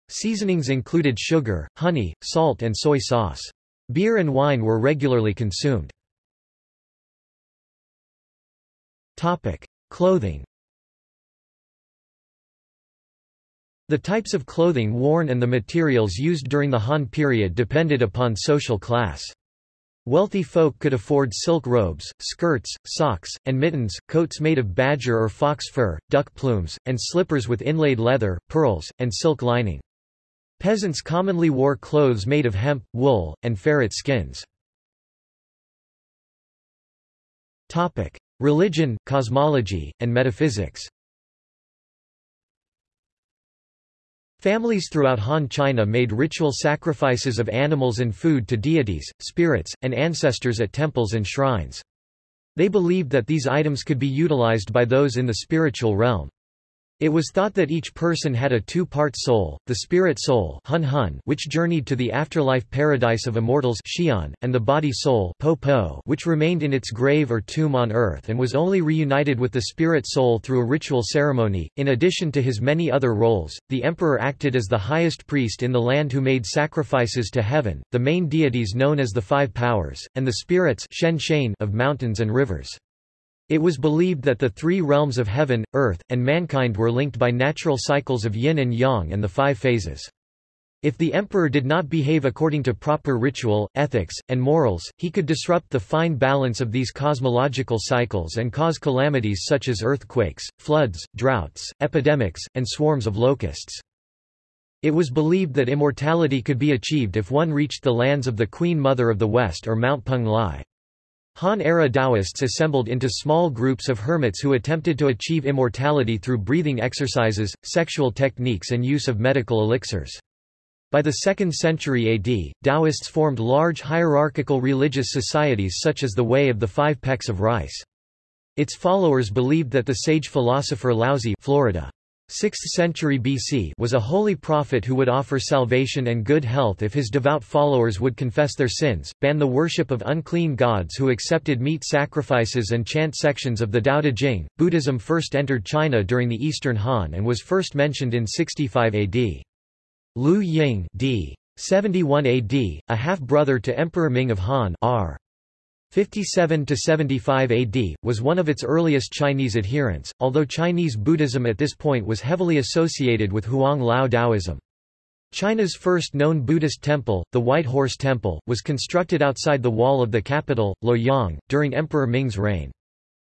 Seasonings included sugar, honey, salt and soy sauce. Beer and wine were regularly consumed. Topic: Clothing. The types of clothing worn and the materials used during the Han period depended upon social class. Wealthy folk could afford silk robes, skirts, socks, and mittens, coats made of badger or fox fur, duck plumes, and slippers with inlaid leather, pearls, and silk lining. Peasants commonly wore clothes made of hemp, wool, and ferret skins. Topic: Religion, cosmology, and metaphysics Families throughout Han China made ritual sacrifices of animals and food to deities, spirits, and ancestors at temples and shrines. They believed that these items could be utilized by those in the spiritual realm. It was thought that each person had a two-part soul, the spirit soul hun hun, which journeyed to the afterlife paradise of immortals Xian, and the body soul po po, which remained in its grave or tomb on earth and was only reunited with the spirit soul through a ritual ceremony. In addition to his many other roles, the emperor acted as the highest priest in the land who made sacrifices to heaven, the main deities known as the five powers, and the spirits shen of mountains and rivers. It was believed that the three realms of heaven, earth, and mankind were linked by natural cycles of yin and yang and the five phases. If the emperor did not behave according to proper ritual, ethics, and morals, he could disrupt the fine balance of these cosmological cycles and cause calamities such as earthquakes, floods, droughts, epidemics, and swarms of locusts. It was believed that immortality could be achieved if one reached the lands of the Queen Mother of the West or Mount Peng Lai. Han-era Taoists assembled into small groups of hermits who attempted to achieve immortality through breathing exercises, sexual techniques and use of medical elixirs. By the 2nd century AD, Taoists formed large hierarchical religious societies such as the Way of the Five Pecks of Rice. Its followers believed that the sage philosopher Laozi Florida 6th century BC was a holy prophet who would offer salvation and good health if his devout followers would confess their sins, ban the worship of unclean gods who accepted meat sacrifices and chant sections of the Tao Te Ching. Buddhism first entered China during the Eastern Han and was first mentioned in 65 AD. Liu Ying d. 71 AD, a half-brother to Emperor Ming of Han R. 57–75 AD, was one of its earliest Chinese adherents, although Chinese Buddhism at this point was heavily associated with Huang Lao Taoism. China's first known Buddhist temple, the White Horse Temple, was constructed outside the wall of the capital, Luoyang, during Emperor Ming's reign.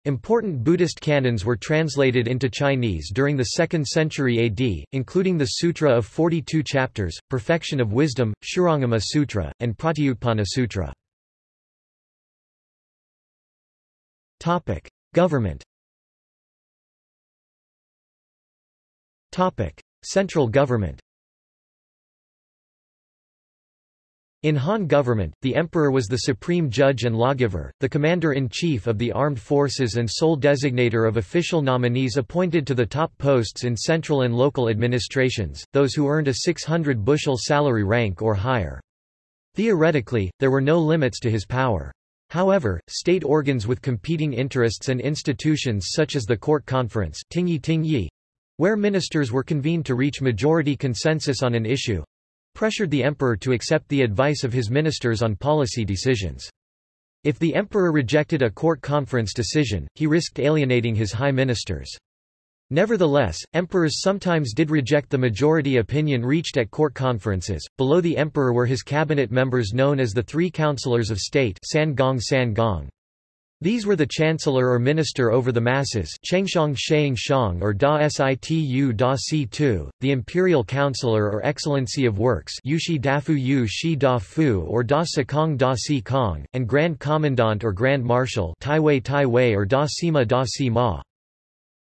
Important Buddhist canons were translated into Chinese during the 2nd century AD, including the Sutra of 42 Chapters, Perfection of Wisdom, Shurangama Sutra, and Pratyutpanna Sutra. Topic: Government. Topic: Central government. In Han government, the emperor was the supreme judge and lawgiver, the commander-in-chief of the armed forces and sole designator of official nominees appointed to the top posts in central and local administrations, those who earned a 600 bushel salary rank or higher. Theoretically, there were no limits to his power. However, state organs with competing interests and institutions such as the court conference where ministers were convened to reach majority consensus on an issue, pressured the emperor to accept the advice of his ministers on policy decisions. If the emperor rejected a court conference decision, he risked alienating his high ministers. Nevertheless, emperors sometimes did reject the majority opinion reached at court conferences. Below the emperor were his cabinet members known as the Three Counselors of State San Gong San Gong. These were the chancellor or minister over the masses Chengxiang Sheing Shang or Da Situ Da Si Tu, the imperial counselor or excellency of works Yushi Dafu Yu Shi Da Fu or Da Sikong Da Si Kong, and grand commandant or grand marshal Tai Wei Tai Wei or Da Sima Da Si Ma.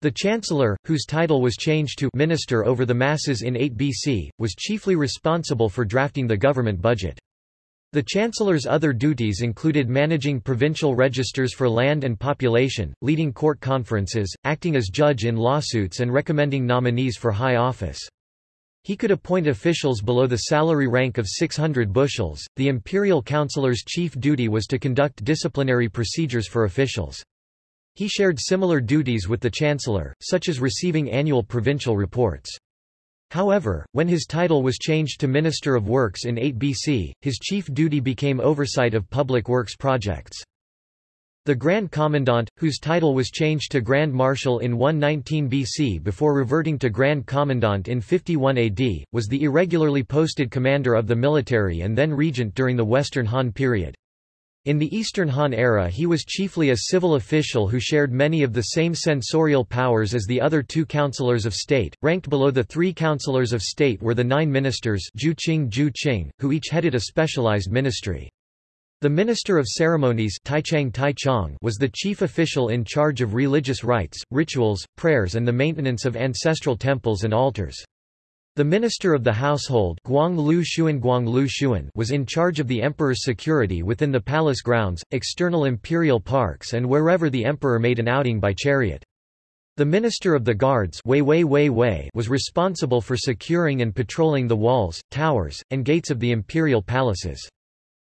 The chancellor, whose title was changed to minister over the masses in 8 BC, was chiefly responsible for drafting the government budget. The Chancellor's other duties included managing provincial registers for land and population, leading court conferences, acting as judge in lawsuits and recommending nominees for high office. He could appoint officials below the salary rank of 600 bushels. The imperial councillor's chief duty was to conduct disciplinary procedures for officials. He shared similar duties with the chancellor, such as receiving annual provincial reports. However, when his title was changed to Minister of Works in 8 BC, his chief duty became oversight of public works projects. The Grand Commandant, whose title was changed to Grand Marshal in 119 BC before reverting to Grand Commandant in 51 AD, was the irregularly posted commander of the military and then regent during the Western Han period. In the Eastern Han era he was chiefly a civil official who shared many of the same censorial powers as the other two councillors of state. Ranked below the three councillors of state were the nine ministers Jiuqing Jiuqing, who each headed a specialized ministry. The Minister of Ceremonies was the chief official in charge of religious rites, rituals, prayers and the maintenance of ancestral temples and altars. The Minister of the Household was in charge of the emperor's security within the palace grounds, external imperial parks and wherever the emperor made an outing by chariot. The Minister of the Guards was responsible for securing and patrolling the walls, towers, and gates of the imperial palaces.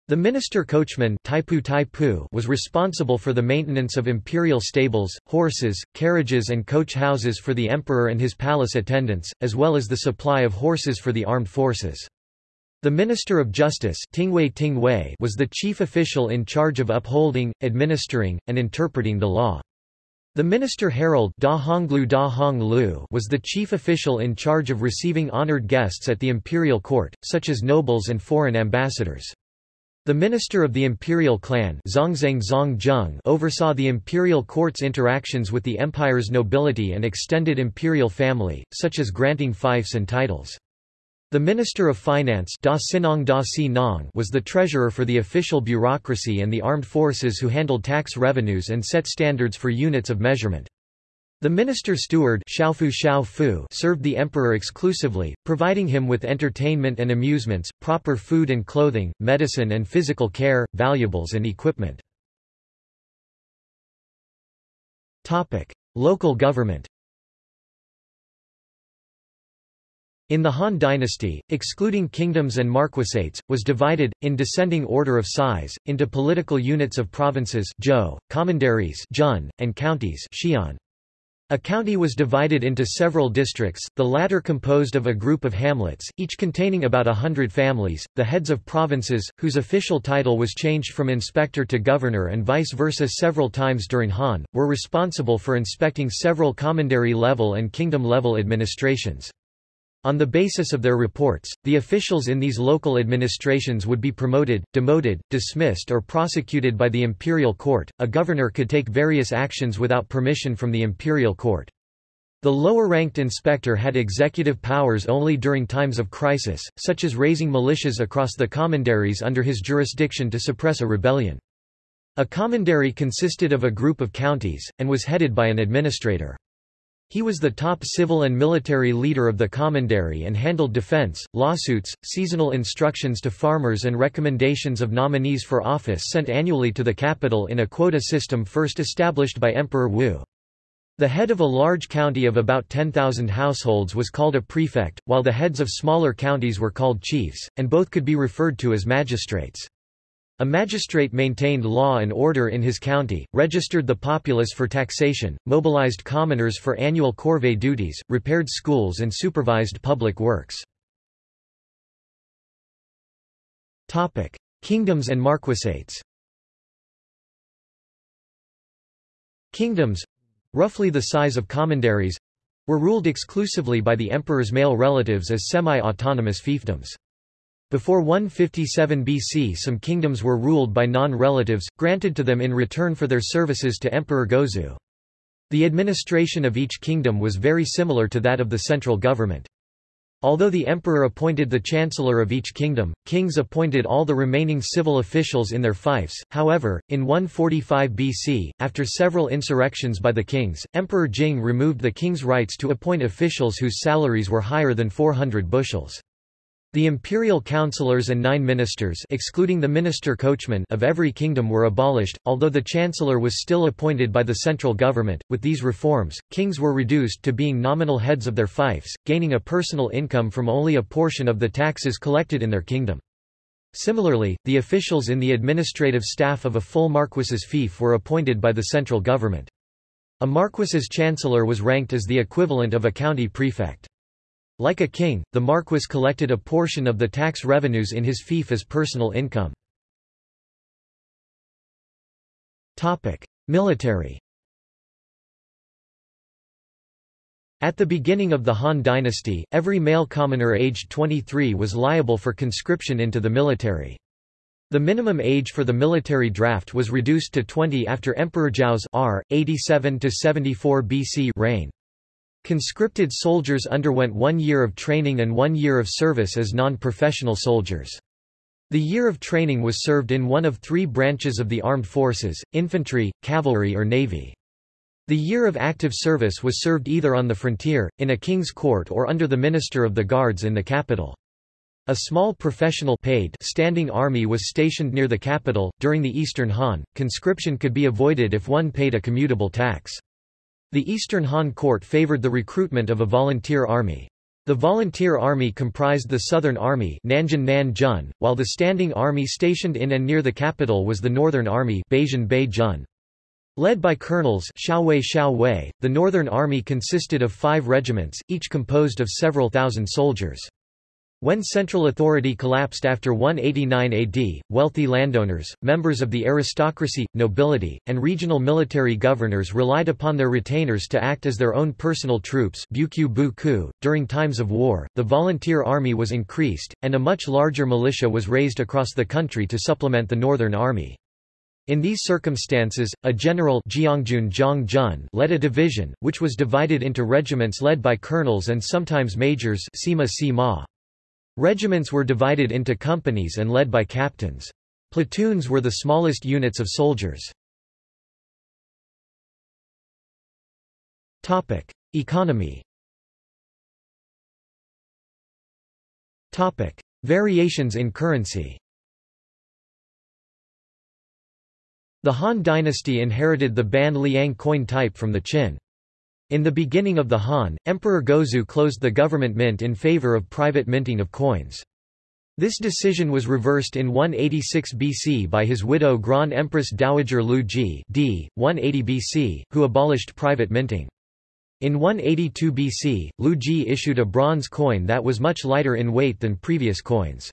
The minister coachman Taipu Taipu was responsible for the maintenance of imperial stables, horses, carriages and coach houses for the emperor and his palace attendants, as well as the supply of horses for the armed forces. The Minister of Justice Tingwei Tingwei was the chief official in charge of upholding, administering, and interpreting the law. The minister herald da Honglu da Honglu was the chief official in charge of receiving honored guests at the imperial court, such as nobles and foreign ambassadors. The minister of the imperial clan oversaw the imperial court's interactions with the empire's nobility and extended imperial family, such as granting fiefs and titles. The Minister of Finance was the treasurer for the official bureaucracy and the armed forces who handled tax revenues and set standards for units of measurement. The minister steward served the emperor exclusively, providing him with entertainment and amusements, proper food and clothing, medicine and physical care, valuables and equipment. Local government In the Han dynasty, excluding kingdoms and marquisates, was divided, in descending order of size, into political units of provinces Zhou, commanderies Jun, and counties Xian. A county was divided into several districts, the latter composed of a group of hamlets, each containing about a hundred families. The heads of provinces, whose official title was changed from inspector to governor and vice versa several times during Han, were responsible for inspecting several commandery level and kingdom level administrations. On the basis of their reports, the officials in these local administrations would be promoted, demoted, dismissed or prosecuted by the imperial court. A governor could take various actions without permission from the imperial court. The lower-ranked inspector had executive powers only during times of crisis, such as raising militias across the commanderies under his jurisdiction to suppress a rebellion. A commandery consisted of a group of counties, and was headed by an administrator. He was the top civil and military leader of the commandery and handled defense, lawsuits, seasonal instructions to farmers and recommendations of nominees for office sent annually to the capital in a quota system first established by Emperor Wu. The head of a large county of about 10,000 households was called a prefect, while the heads of smaller counties were called chiefs, and both could be referred to as magistrates. A magistrate maintained law and order in his county, registered the populace for taxation, mobilized commoners for annual corvée duties, repaired schools and supervised public works. Kingdoms and marquisates Kingdoms—roughly the size of commanderies—were ruled exclusively by the emperor's male relatives as semi-autonomous fiefdoms. Before 157 BC some kingdoms were ruled by non-relatives, granted to them in return for their services to Emperor Gaozu. The administration of each kingdom was very similar to that of the central government. Although the emperor appointed the chancellor of each kingdom, kings appointed all the remaining civil officials in their fiefs. However, in 145 BC, after several insurrections by the kings, Emperor Jing removed the king's rights to appoint officials whose salaries were higher than 400 bushels. The imperial councillors and nine ministers excluding the minister coachman of every kingdom were abolished, although the chancellor was still appointed by the central government. With these reforms, kings were reduced to being nominal heads of their fiefs, gaining a personal income from only a portion of the taxes collected in their kingdom. Similarly, the officials in the administrative staff of a full marquis's fief were appointed by the central government. A marquis's chancellor was ranked as the equivalent of a county prefect. Like a king, the marquis collected a portion of the tax revenues in his fief as personal income. Military At the beginning of the Han dynasty, every male commoner aged 23 was liable for conscription into the military. The minimum age for the military draft was reduced to 20 after Emperor Zhao's R. 87–74 BC reign. Conscripted soldiers underwent one year of training and one year of service as non-professional soldiers. The year of training was served in one of three branches of the armed forces, infantry, cavalry or navy. The year of active service was served either on the frontier, in a king's court or under the minister of the guards in the capital. A small professional paid standing army was stationed near the capital. During the Eastern Han, conscription could be avoided if one paid a commutable tax. The Eastern Han court favored the recruitment of a volunteer army. The volunteer army comprised the Southern Army Nanjun Nan Jun, while the standing army stationed in and near the capital was the Northern Army Beijun Bei Jun. Led by colonels Xiaowei Xiaowei, the Northern Army consisted of five regiments, each composed of several thousand soldiers. When central authority collapsed after 189 AD, wealthy landowners, members of the aristocracy, nobility, and regional military governors relied upon their retainers to act as their own personal troops .During times of war, the volunteer army was increased, and a much larger militia was raised across the country to supplement the Northern Army. In these circumstances, a general led a division, which was divided into regiments led by colonels and sometimes majors sima sima. Regiments were divided into companies and led by captains. Platoons were the smallest units of soldiers. Topic: Economy. Topic: Variations in currency. The Han dynasty inherited the Ban Liang coin type from the Qin. In the beginning of the Han, Emperor Gaozu closed the government mint in favor of private minting of coins. This decision was reversed in 186 BC by his widow Grand Empress Dowager Lu Zhi d. 180 BC, who abolished private minting. In 182 BC, Lu Zhi issued a bronze coin that was much lighter in weight than previous coins.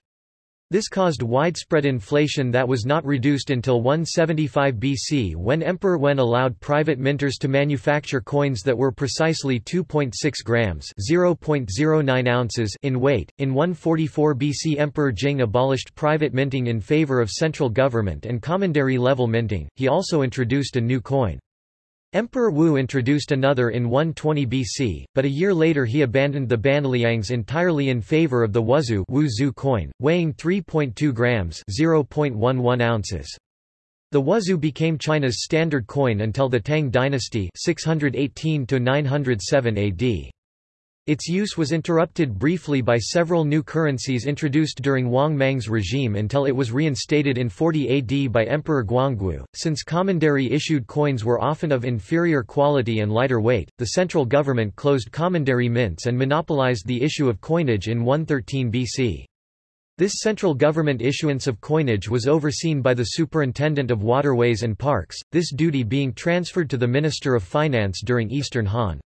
This caused widespread inflation that was not reduced until 175 BC when Emperor Wen allowed private minters to manufacture coins that were precisely 2.6 grams (0.09 ounces) in weight. In 144 BC Emperor Jing abolished private minting in favor of central government and commandery level minting. He also introduced a new coin. Emperor Wu introduced another in 120 BC, but a year later he abandoned the banliangs entirely in favor of the Wuzhu Wu coin, weighing 3.2 grams (0.11 ounces). The Wuzhu became China's standard coin until the Tang dynasty 618 907 AD. Its use was interrupted briefly by several new currencies introduced during Wang Mang's regime until it was reinstated in 40 AD by Emperor Guangwu. Since commandery issued coins were often of inferior quality and lighter weight, the central government closed commandery mints and monopolized the issue of coinage in 113 BC. This central government issuance of coinage was overseen by the Superintendent of Waterways and Parks, this duty being transferred to the Minister of Finance during Eastern Han.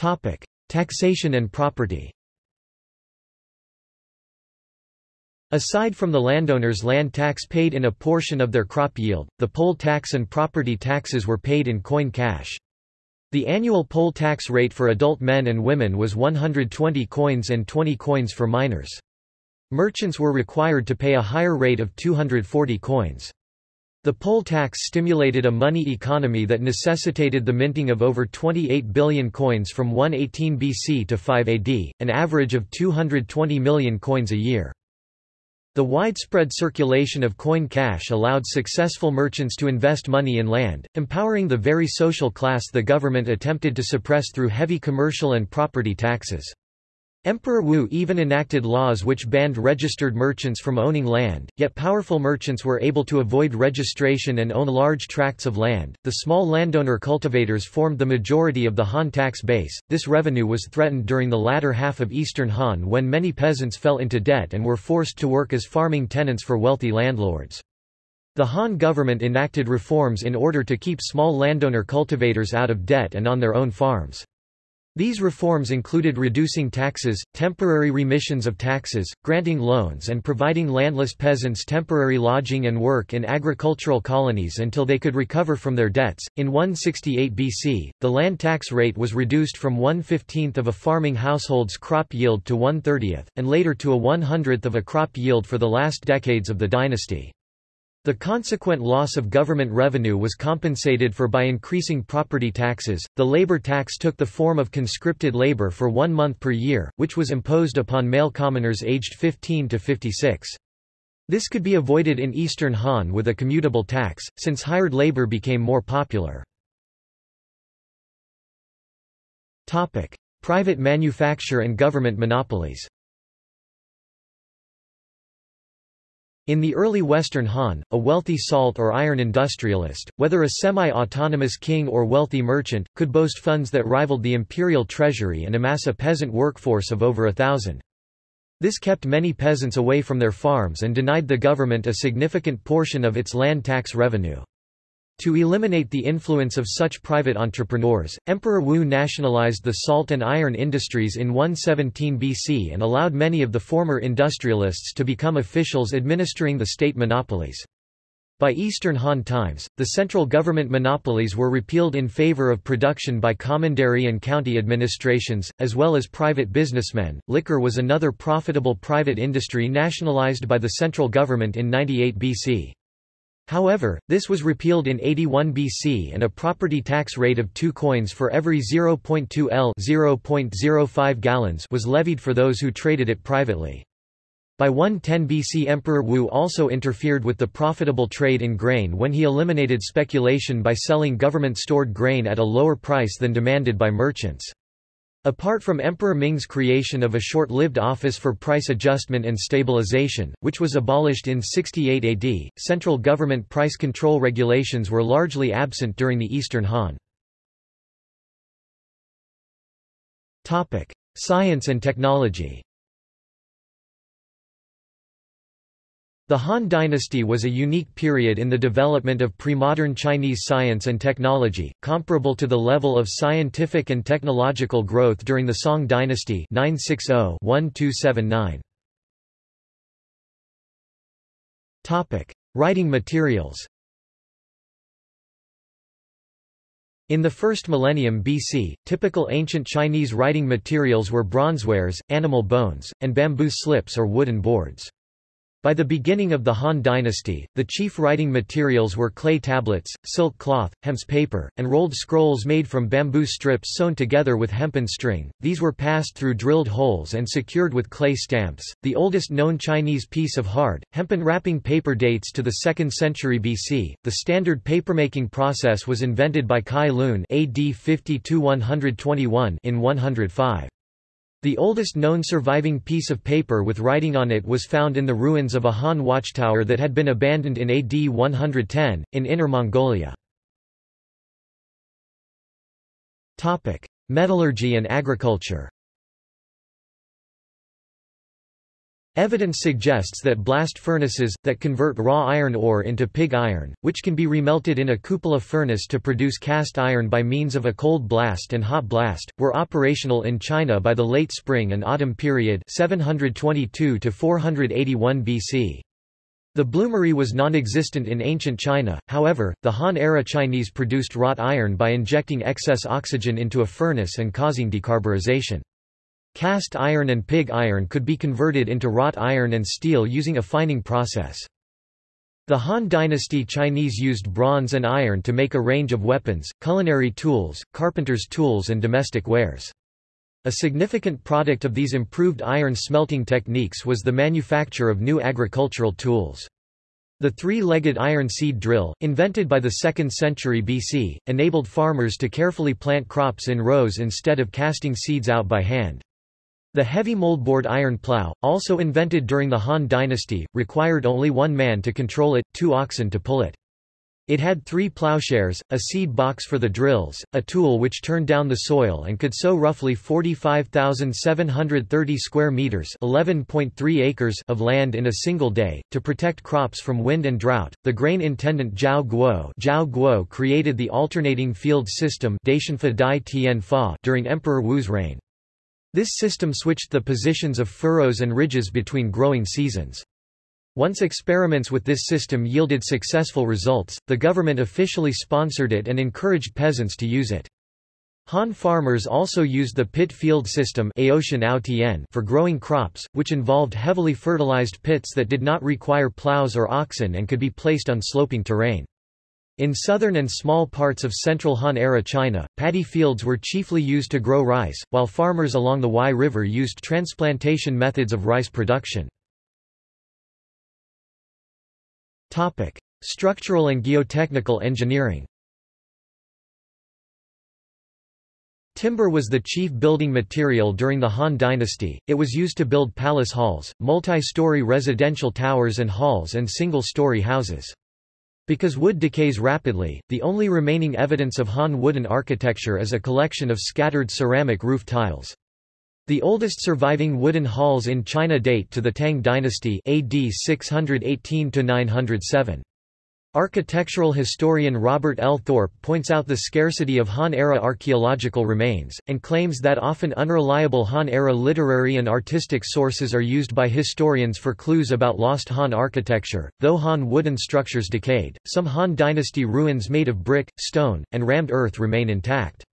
Topic: Taxation and property. Aside from the landowners' land tax paid in a portion of their crop yield, the poll tax and property taxes were paid in coin cash. The annual poll tax rate for adult men and women was 120 coins and 20 coins for minors. Merchants were required to pay a higher rate of 240 coins. The poll tax stimulated a money economy that necessitated the minting of over 28 billion coins from 118 BC to 5 AD, an average of 220 million coins a year. The widespread circulation of coin cash allowed successful merchants to invest money in land, empowering the very social class the government attempted to suppress through heavy commercial and property taxes. Emperor Wu even enacted laws which banned registered merchants from owning land, yet powerful merchants were able to avoid registration and own large tracts of land. The small landowner cultivators formed the majority of the Han tax base. This revenue was threatened during the latter half of Eastern Han when many peasants fell into debt and were forced to work as farming tenants for wealthy landlords. The Han government enacted reforms in order to keep small landowner cultivators out of debt and on their own farms. These reforms included reducing taxes, temporary remissions of taxes, granting loans and providing landless peasants temporary lodging and work in agricultural colonies until they could recover from their debts. In 168 BC, the land tax rate was reduced from 1/15th of a farming household's crop yield to 1/30th, and later to a 100th of a crop yield for the last decades of the dynasty. The consequent loss of government revenue was compensated for by increasing property taxes. The labor tax took the form of conscripted labor for one month per year, which was imposed upon male commoners aged 15 to 56. This could be avoided in Eastern Han with a commutable tax, since hired labor became more popular. Private manufacture and government monopolies In the early Western Han, a wealthy salt or iron industrialist, whether a semi-autonomous king or wealthy merchant, could boast funds that rivaled the imperial treasury and amass a peasant workforce of over a thousand. This kept many peasants away from their farms and denied the government a significant portion of its land tax revenue. To eliminate the influence of such private entrepreneurs, Emperor Wu nationalized the salt and iron industries in 117 BC and allowed many of the former industrialists to become officials administering the state monopolies. By Eastern Han times, the central government monopolies were repealed in favor of production by commandery and county administrations, as well as private businessmen. Liquor was another profitable private industry nationalized by the central government in 98 BC. However, this was repealed in 81 BC and a property tax rate of 2 coins for every 0.2 L (0.05 gallons was levied for those who traded it privately. By 110 BC Emperor Wu also interfered with the profitable trade in grain when he eliminated speculation by selling government-stored grain at a lower price than demanded by merchants. Apart from Emperor Ming's creation of a short-lived Office for Price Adjustment and Stabilization, which was abolished in 68 AD, central government price control regulations were largely absent during the Eastern Han. Science and technology The Han dynasty was a unique period in the development of pre-modern Chinese science and technology, comparable to the level of scientific and technological growth during the Song dynasty 960-1279. Topic: Writing materials. In the first millennium BC, typical ancient Chinese writing materials were bronzewares, animal bones, and bamboo slips or wooden boards. By the beginning of the Han dynasty, the chief writing materials were clay tablets, silk cloth, hemp paper, and rolled scrolls made from bamboo strips sewn together with hempen string. These were passed through drilled holes and secured with clay stamps. The oldest known Chinese piece of hard, hempen wrapping paper dates to the 2nd century BC. The standard papermaking process was invented by Cai Lun AD 50-121 in 105. The oldest known surviving piece of paper with writing on it was found in the ruins of a Han watchtower that had been abandoned in AD 110, in Inner Mongolia. Metallurgy and agriculture Evidence suggests that blast furnaces, that convert raw iron ore into pig iron, which can be remelted in a cupola furnace to produce cast iron by means of a cold blast and hot blast, were operational in China by the late spring and autumn period 722 to 481 BC. The bloomery was non-existent in ancient China, however, the Han-era Chinese produced wrought iron by injecting excess oxygen into a furnace and causing decarburization. Cast iron and pig iron could be converted into wrought iron and steel using a fining process. The Han dynasty Chinese used bronze and iron to make a range of weapons, culinary tools, carpenter's tools and domestic wares. A significant product of these improved iron smelting techniques was the manufacture of new agricultural tools. The three-legged iron seed drill, invented by the 2nd century BC, enabled farmers to carefully plant crops in rows instead of casting seeds out by hand. The heavy moldboard iron plough, also invented during the Han dynasty, required only one man to control it, two oxen to pull it. It had three plowshares, a seed box for the drills, a tool which turned down the soil and could sow roughly 45,730 square meters (11.3 acres) of land in a single day to protect crops from wind and drought. The grain intendant Zhao Guo, Zhao Guo created the alternating field system during Emperor Wu's reign. This system switched the positions of furrows and ridges between growing seasons. Once experiments with this system yielded successful results, the government officially sponsored it and encouraged peasants to use it. Han farmers also used the pit field system for growing crops, which involved heavily fertilized pits that did not require plows or oxen and could be placed on sloping terrain. In southern and small parts of central Han-era China, paddy fields were chiefly used to grow rice, while farmers along the Huai River used transplantation methods of rice production. Topic: Structural and geotechnical engineering. Timber was the chief building material during the Han dynasty, it was used to build palace halls, multi-story residential towers and halls and single-story houses. Because wood decays rapidly, the only remaining evidence of Han wooden architecture is a collection of scattered ceramic roof tiles. The oldest surviving wooden halls in China date to the Tang dynasty AD 618–907. Architectural historian Robert L. Thorpe points out the scarcity of Han-era archaeological remains, and claims that often unreliable Han-era literary and artistic sources are used by historians for clues about lost Han architecture. Though Han wooden structures decayed, some Han dynasty ruins made of brick, stone, and rammed earth remain intact.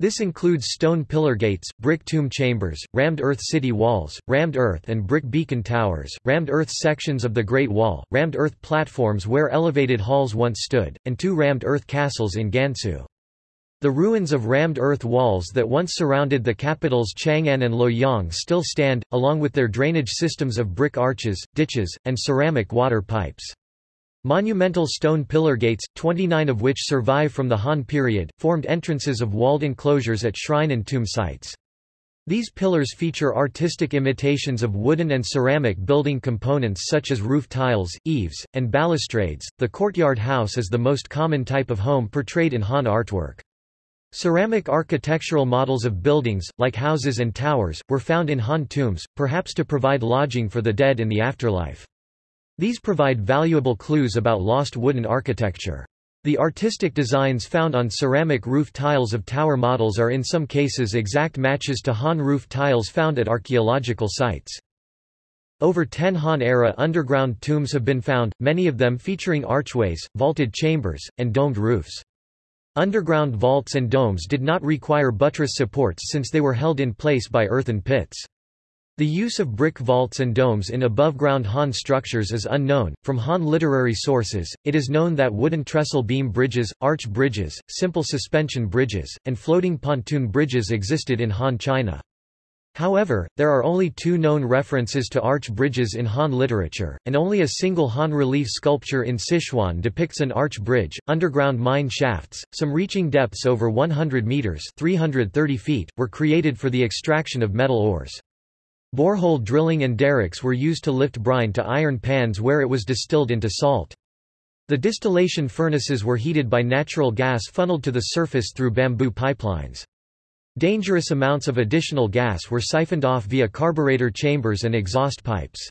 This includes stone pillar gates, brick tomb chambers, rammed earth city walls, rammed earth and brick beacon towers, rammed earth sections of the Great Wall, rammed earth platforms where elevated halls once stood, and two rammed earth castles in Gansu. The ruins of rammed earth walls that once surrounded the capitals Chang'an and Luoyang still stand, along with their drainage systems of brick arches, ditches, and ceramic water pipes. Monumental stone pillar gates, 29 of which survive from the Han period, formed entrances of walled enclosures at shrine and tomb sites. These pillars feature artistic imitations of wooden and ceramic building components such as roof tiles, eaves, and balustrades. The courtyard house is the most common type of home portrayed in Han artwork. Ceramic architectural models of buildings, like houses and towers, were found in Han tombs, perhaps to provide lodging for the dead in the afterlife. These provide valuable clues about lost wooden architecture. The artistic designs found on ceramic roof tiles of tower models are in some cases exact matches to Han roof tiles found at archaeological sites. Over 10 Han-era underground tombs have been found, many of them featuring archways, vaulted chambers, and domed roofs. Underground vaults and domes did not require buttress supports since they were held in place by earthen pits. The use of brick vaults and domes in above-ground Han structures is unknown. From Han literary sources, it is known that wooden trestle beam bridges, arch bridges, simple suspension bridges, and floating pontoon bridges existed in Han China. However, there are only two known references to arch bridges in Han literature, and only a single Han relief sculpture in Sichuan depicts an arch bridge. Underground mine shafts, some reaching depths over 100 meters (330 feet), were created for the extraction of metal ores. Borehole drilling and derricks were used to lift brine to iron pans where it was distilled into salt. The distillation furnaces were heated by natural gas funneled to the surface through bamboo pipelines. Dangerous amounts of additional gas were siphoned off via carburetor chambers and exhaust pipes.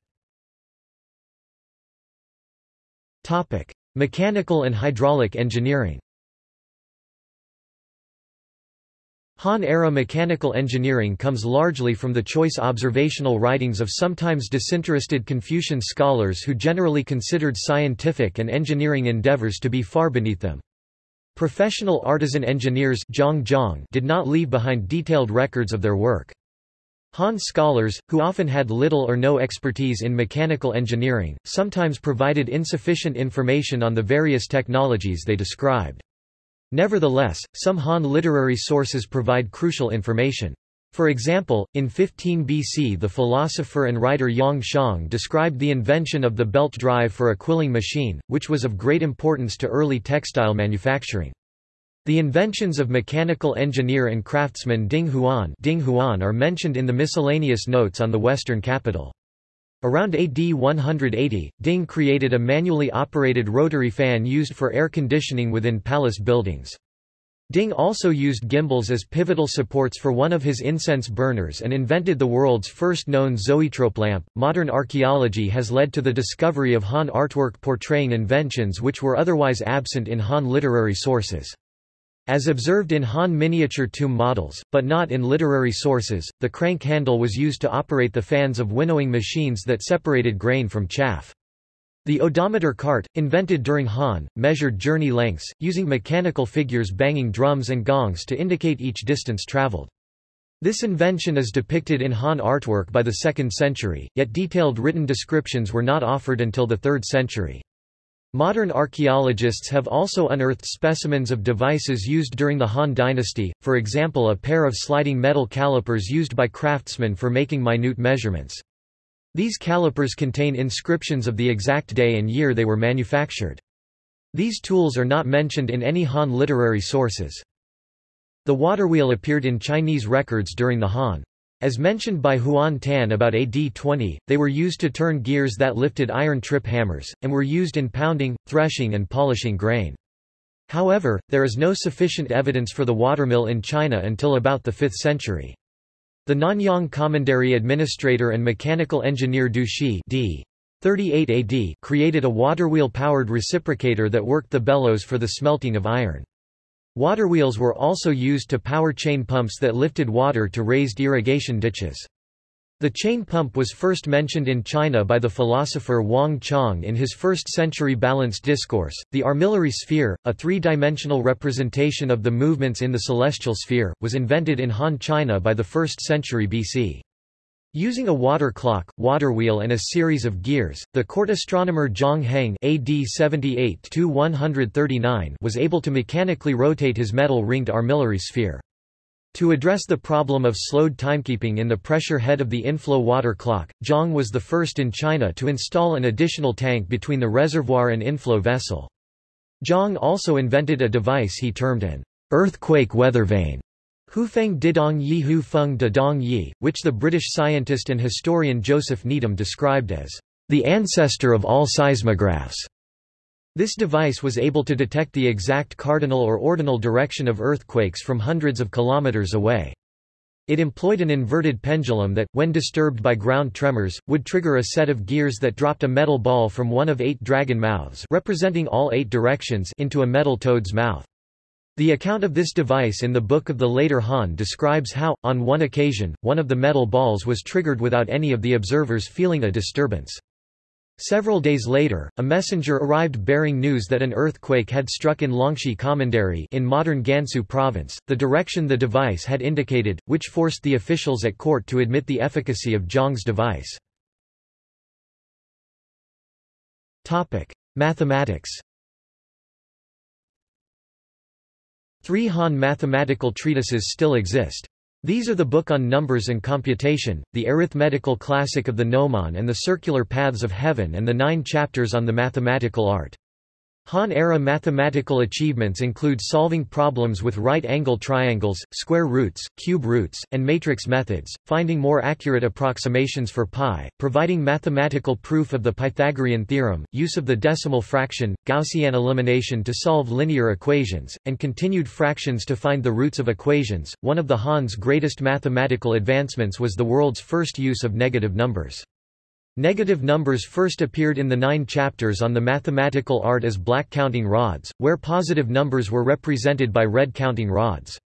Mechanical and hydraulic engineering Han-era mechanical engineering comes largely from the choice observational writings of sometimes disinterested Confucian scholars who generally considered scientific and engineering endeavors to be far beneath them. Professional artisan engineers did not leave behind detailed records of their work. Han scholars, who often had little or no expertise in mechanical engineering, sometimes provided insufficient information on the various technologies they described. Nevertheless, some Han literary sources provide crucial information. For example, in 15 BC the philosopher and writer Yang Xiong described the invention of the belt drive for a quilling machine, which was of great importance to early textile manufacturing. The inventions of mechanical engineer and craftsman Ding Huan, Ding Huan are mentioned in the miscellaneous notes on the western capital. Around AD 180, Ding created a manually operated rotary fan used for air conditioning within palace buildings. Ding also used gimbals as pivotal supports for one of his incense burners and invented the world's first known zoetrope lamp. Modern archaeology has led to the discovery of Han artwork portraying inventions which were otherwise absent in Han literary sources. As observed in Han miniature tomb models, but not in literary sources, the crank handle was used to operate the fans of winnowing machines that separated grain from chaff. The odometer cart, invented during Han, measured journey lengths, using mechanical figures banging drums and gongs to indicate each distance traveled. This invention is depicted in Han artwork by the 2nd century, yet detailed written descriptions were not offered until the 3rd century. Modern archaeologists have also unearthed specimens of devices used during the Han dynasty, for example a pair of sliding metal calipers used by craftsmen for making minute measurements. These calipers contain inscriptions of the exact day and year they were manufactured. These tools are not mentioned in any Han literary sources. The waterwheel appeared in Chinese records during the Han. As mentioned by Huan Tan about AD 20, they were used to turn gears that lifted iron trip hammers, and were used in pounding, threshing and polishing grain. However, there is no sufficient evidence for the watermill in China until about the 5th century. The Nanyang Commandery administrator and mechanical engineer Du Shi d. 38 AD created a waterwheel-powered reciprocator that worked the bellows for the smelting of iron. Waterwheels were also used to power chain pumps that lifted water to raised irrigation ditches. The chain pump was first mentioned in China by the philosopher Wang Chong in his first-century balanced discourse. The armillary sphere, a three-dimensional representation of the movements in the celestial sphere, was invented in Han China by the 1st century BC. Using a water clock, water wheel and a series of gears, the court astronomer Zhang Heng AD 78 was able to mechanically rotate his metal-ringed armillary sphere. To address the problem of slowed timekeeping in the pressure head of the inflow water clock, Zhang was the first in China to install an additional tank between the reservoir and inflow vessel. Zhang also invented a device he termed an earthquake weather vane Hufeng Didong Yi Hu Feng De Dong Yi, which the British scientist and historian Joseph Needham described as the ancestor of all seismographs. This device was able to detect the exact cardinal or ordinal direction of earthquakes from hundreds of kilometers away. It employed an inverted pendulum that, when disturbed by ground tremors, would trigger a set of gears that dropped a metal ball from one of eight dragon mouths representing all eight directions into a metal toad's mouth. The account of this device in the Book of the Later Han describes how, on one occasion, one of the metal balls was triggered without any of the observers feeling a disturbance. Several days later, a messenger arrived bearing news that an earthquake had struck in Longxi Commandery in modern Gansu province, the direction the device had indicated, which forced the officials at court to admit the efficacy of Zhang's device. Mathematics Three Han mathematical treatises still exist. These are the Book on Numbers and Computation, the Arithmetical Classic of the Gnomon and the Circular Paths of Heaven and the nine chapters on the mathematical art. Han-era mathematical achievements include solving problems with right-angle triangles, square roots, cube roots, and matrix methods, finding more accurate approximations for pi, providing mathematical proof of the Pythagorean theorem, use of the decimal fraction, Gaussian elimination to solve linear equations, and continued fractions to find the roots of equations. One of the Han's greatest mathematical advancements was the world's first use of negative numbers. Negative numbers first appeared in the nine chapters on the mathematical art as black counting rods, where positive numbers were represented by red counting rods.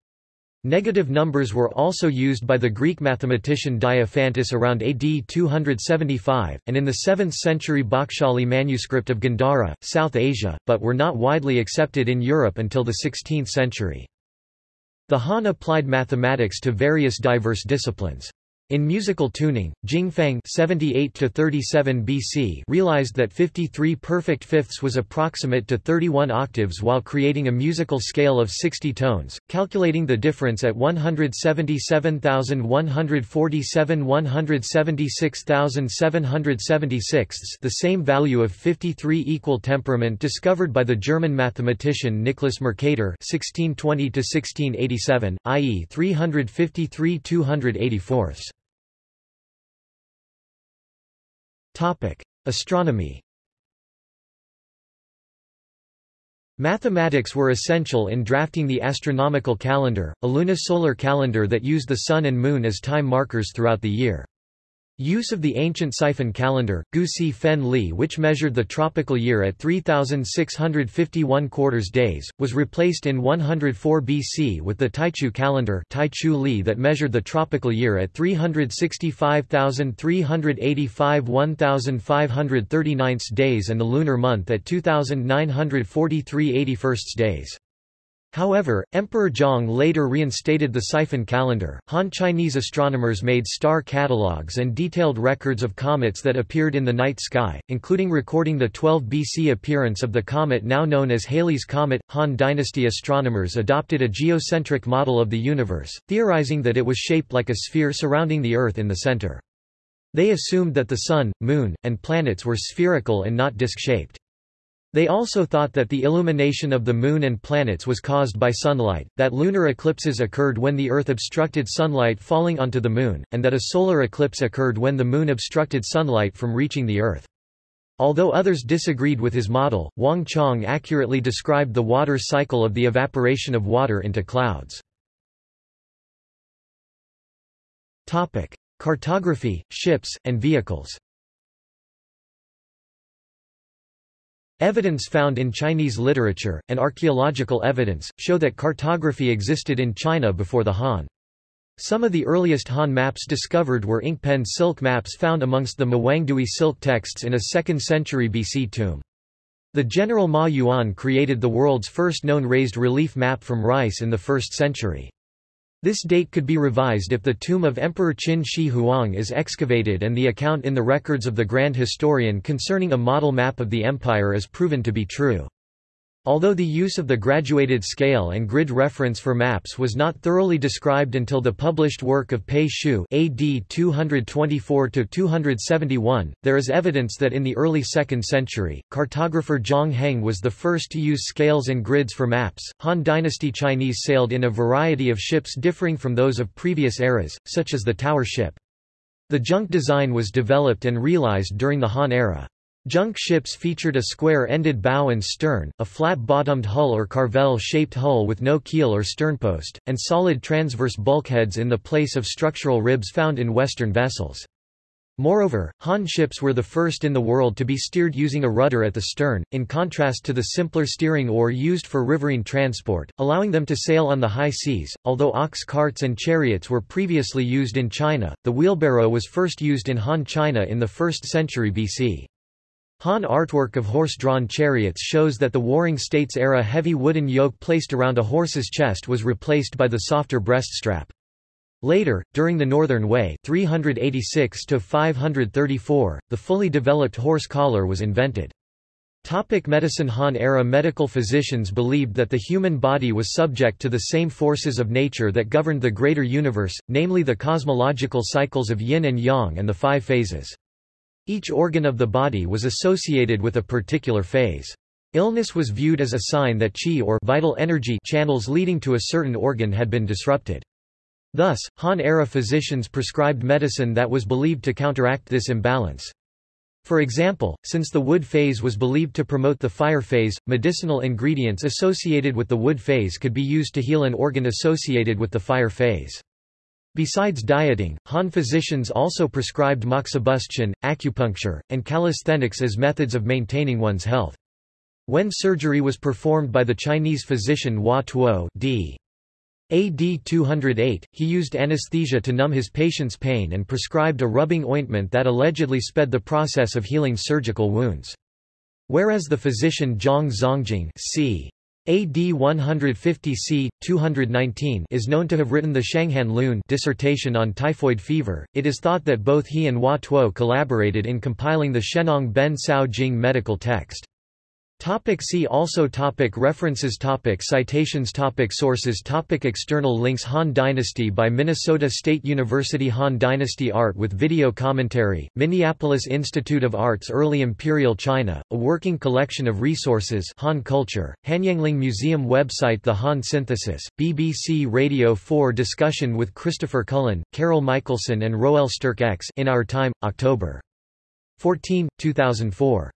Negative numbers were also used by the Greek mathematician Diophantus around AD 275, and in the 7th century Bakhshali manuscript of Gandhara, South Asia, but were not widely accepted in Europe until the 16th century. The Han applied mathematics to various diverse disciplines. In musical tuning, Jing Fang 78 BC realized that 53 perfect fifths was approximate to 31 octaves while creating a musical scale of 60 tones, calculating the difference at 177,147 176,776 the same value of 53 equal temperament discovered by the German mathematician Nicholas Mercator 1620 i.e. 353 284 Topic: Astronomy. Mathematics were essential in drafting the astronomical calendar, a lunisolar calendar that used the Sun and Moon as time markers throughout the year. Use of the ancient Sifen calendar, Gusi Fen Li which measured the tropical year at 3,651 quarters days, was replaced in 104 BC with the Taichu calendar Taichu Li that measured the tropical year at 365,385 1,539 days and the lunar month at 2,943 81 days. However, Emperor Zhang later reinstated the Sifen calendar. Han Chinese astronomers made star catalogues and detailed records of comets that appeared in the night sky, including recording the 12 BC appearance of the comet now known as Halley's Comet. Han Dynasty astronomers adopted a geocentric model of the universe, theorizing that it was shaped like a sphere surrounding the Earth in the center. They assumed that the Sun, Moon, and planets were spherical and not disk-shaped. They also thought that the illumination of the Moon and planets was caused by sunlight, that lunar eclipses occurred when the Earth obstructed sunlight falling onto the Moon, and that a solar eclipse occurred when the Moon obstructed sunlight from reaching the Earth. Although others disagreed with his model, Wang Chong accurately described the water cycle of the evaporation of water into clouds. Cartography, ships, and vehicles Evidence found in Chinese literature, and archaeological evidence, show that cartography existed in China before the Han. Some of the earliest Han maps discovered were inkpen silk maps found amongst the Mawangdui silk texts in a 2nd century BC tomb. The general Ma Yuan created the world's first known raised relief map from rice in the 1st century. This date could be revised if the tomb of Emperor Qin Shi Huang is excavated and the account in the records of the Grand Historian concerning a model map of the empire is proven to be true. Although the use of the graduated scale and grid reference for maps was not thoroughly described until the published work of Pei Xiu AD 224-271, there is evidence that in the early 2nd century, cartographer Zhang Heng was the first to use scales and grids for maps. Han Dynasty Chinese sailed in a variety of ships differing from those of previous eras, such as the tower ship. The junk design was developed and realized during the Han era. Junk ships featured a square-ended bow and stern, a flat-bottomed hull or carvel-shaped hull with no keel or sternpost, and solid transverse bulkheads in the place of structural ribs found in Western vessels. Moreover, Han ships were the first in the world to be steered using a rudder at the stern, in contrast to the simpler steering oar used for riverine transport, allowing them to sail on the high seas. Although ox carts and chariots were previously used in China, the wheelbarrow was first used in Han China in the 1st century BC. Han artwork of horse-drawn chariots shows that the Warring States-era heavy wooden yoke placed around a horse's chest was replaced by the softer breast strap. Later, during the Northern Wei 386 the fully developed horse collar was invented. Topic medicine Han-era medical physicians believed that the human body was subject to the same forces of nature that governed the greater universe, namely the cosmological cycles of yin and yang and the five phases. Each organ of the body was associated with a particular phase. Illness was viewed as a sign that qi or vital energy channels leading to a certain organ had been disrupted. Thus, Han-era physicians prescribed medicine that was believed to counteract this imbalance. For example, since the wood phase was believed to promote the fire phase, medicinal ingredients associated with the wood phase could be used to heal an organ associated with the fire phase. Besides dieting, Han physicians also prescribed moxibustion, acupuncture, and calisthenics as methods of maintaining one's health. When surgery was performed by the Chinese physician Hua Tuo d. AD 208, he used anesthesia to numb his patient's pain and prescribed a rubbing ointment that allegedly sped the process of healing surgical wounds. Whereas the physician Zhang Zhongjing c. AD 150 c. 219 is known to have written the Shanghan Lun dissertation on typhoid fever, it is thought that both he and Hua Tuo collaborated in compiling the Shennong Ben Cao Jing medical text. Topic see also topic References topic Citations topic Sources topic External links Han Dynasty by Minnesota State University Han Dynasty Art with video commentary, Minneapolis Institute of Arts Early Imperial China, a working collection of resources Han Culture, Hanyangling Museum website The Han Synthesis, BBC Radio 4 discussion with Christopher Cullen, Carol Michaelson and Roel Sterckx X in Our Time, October 14, 2004.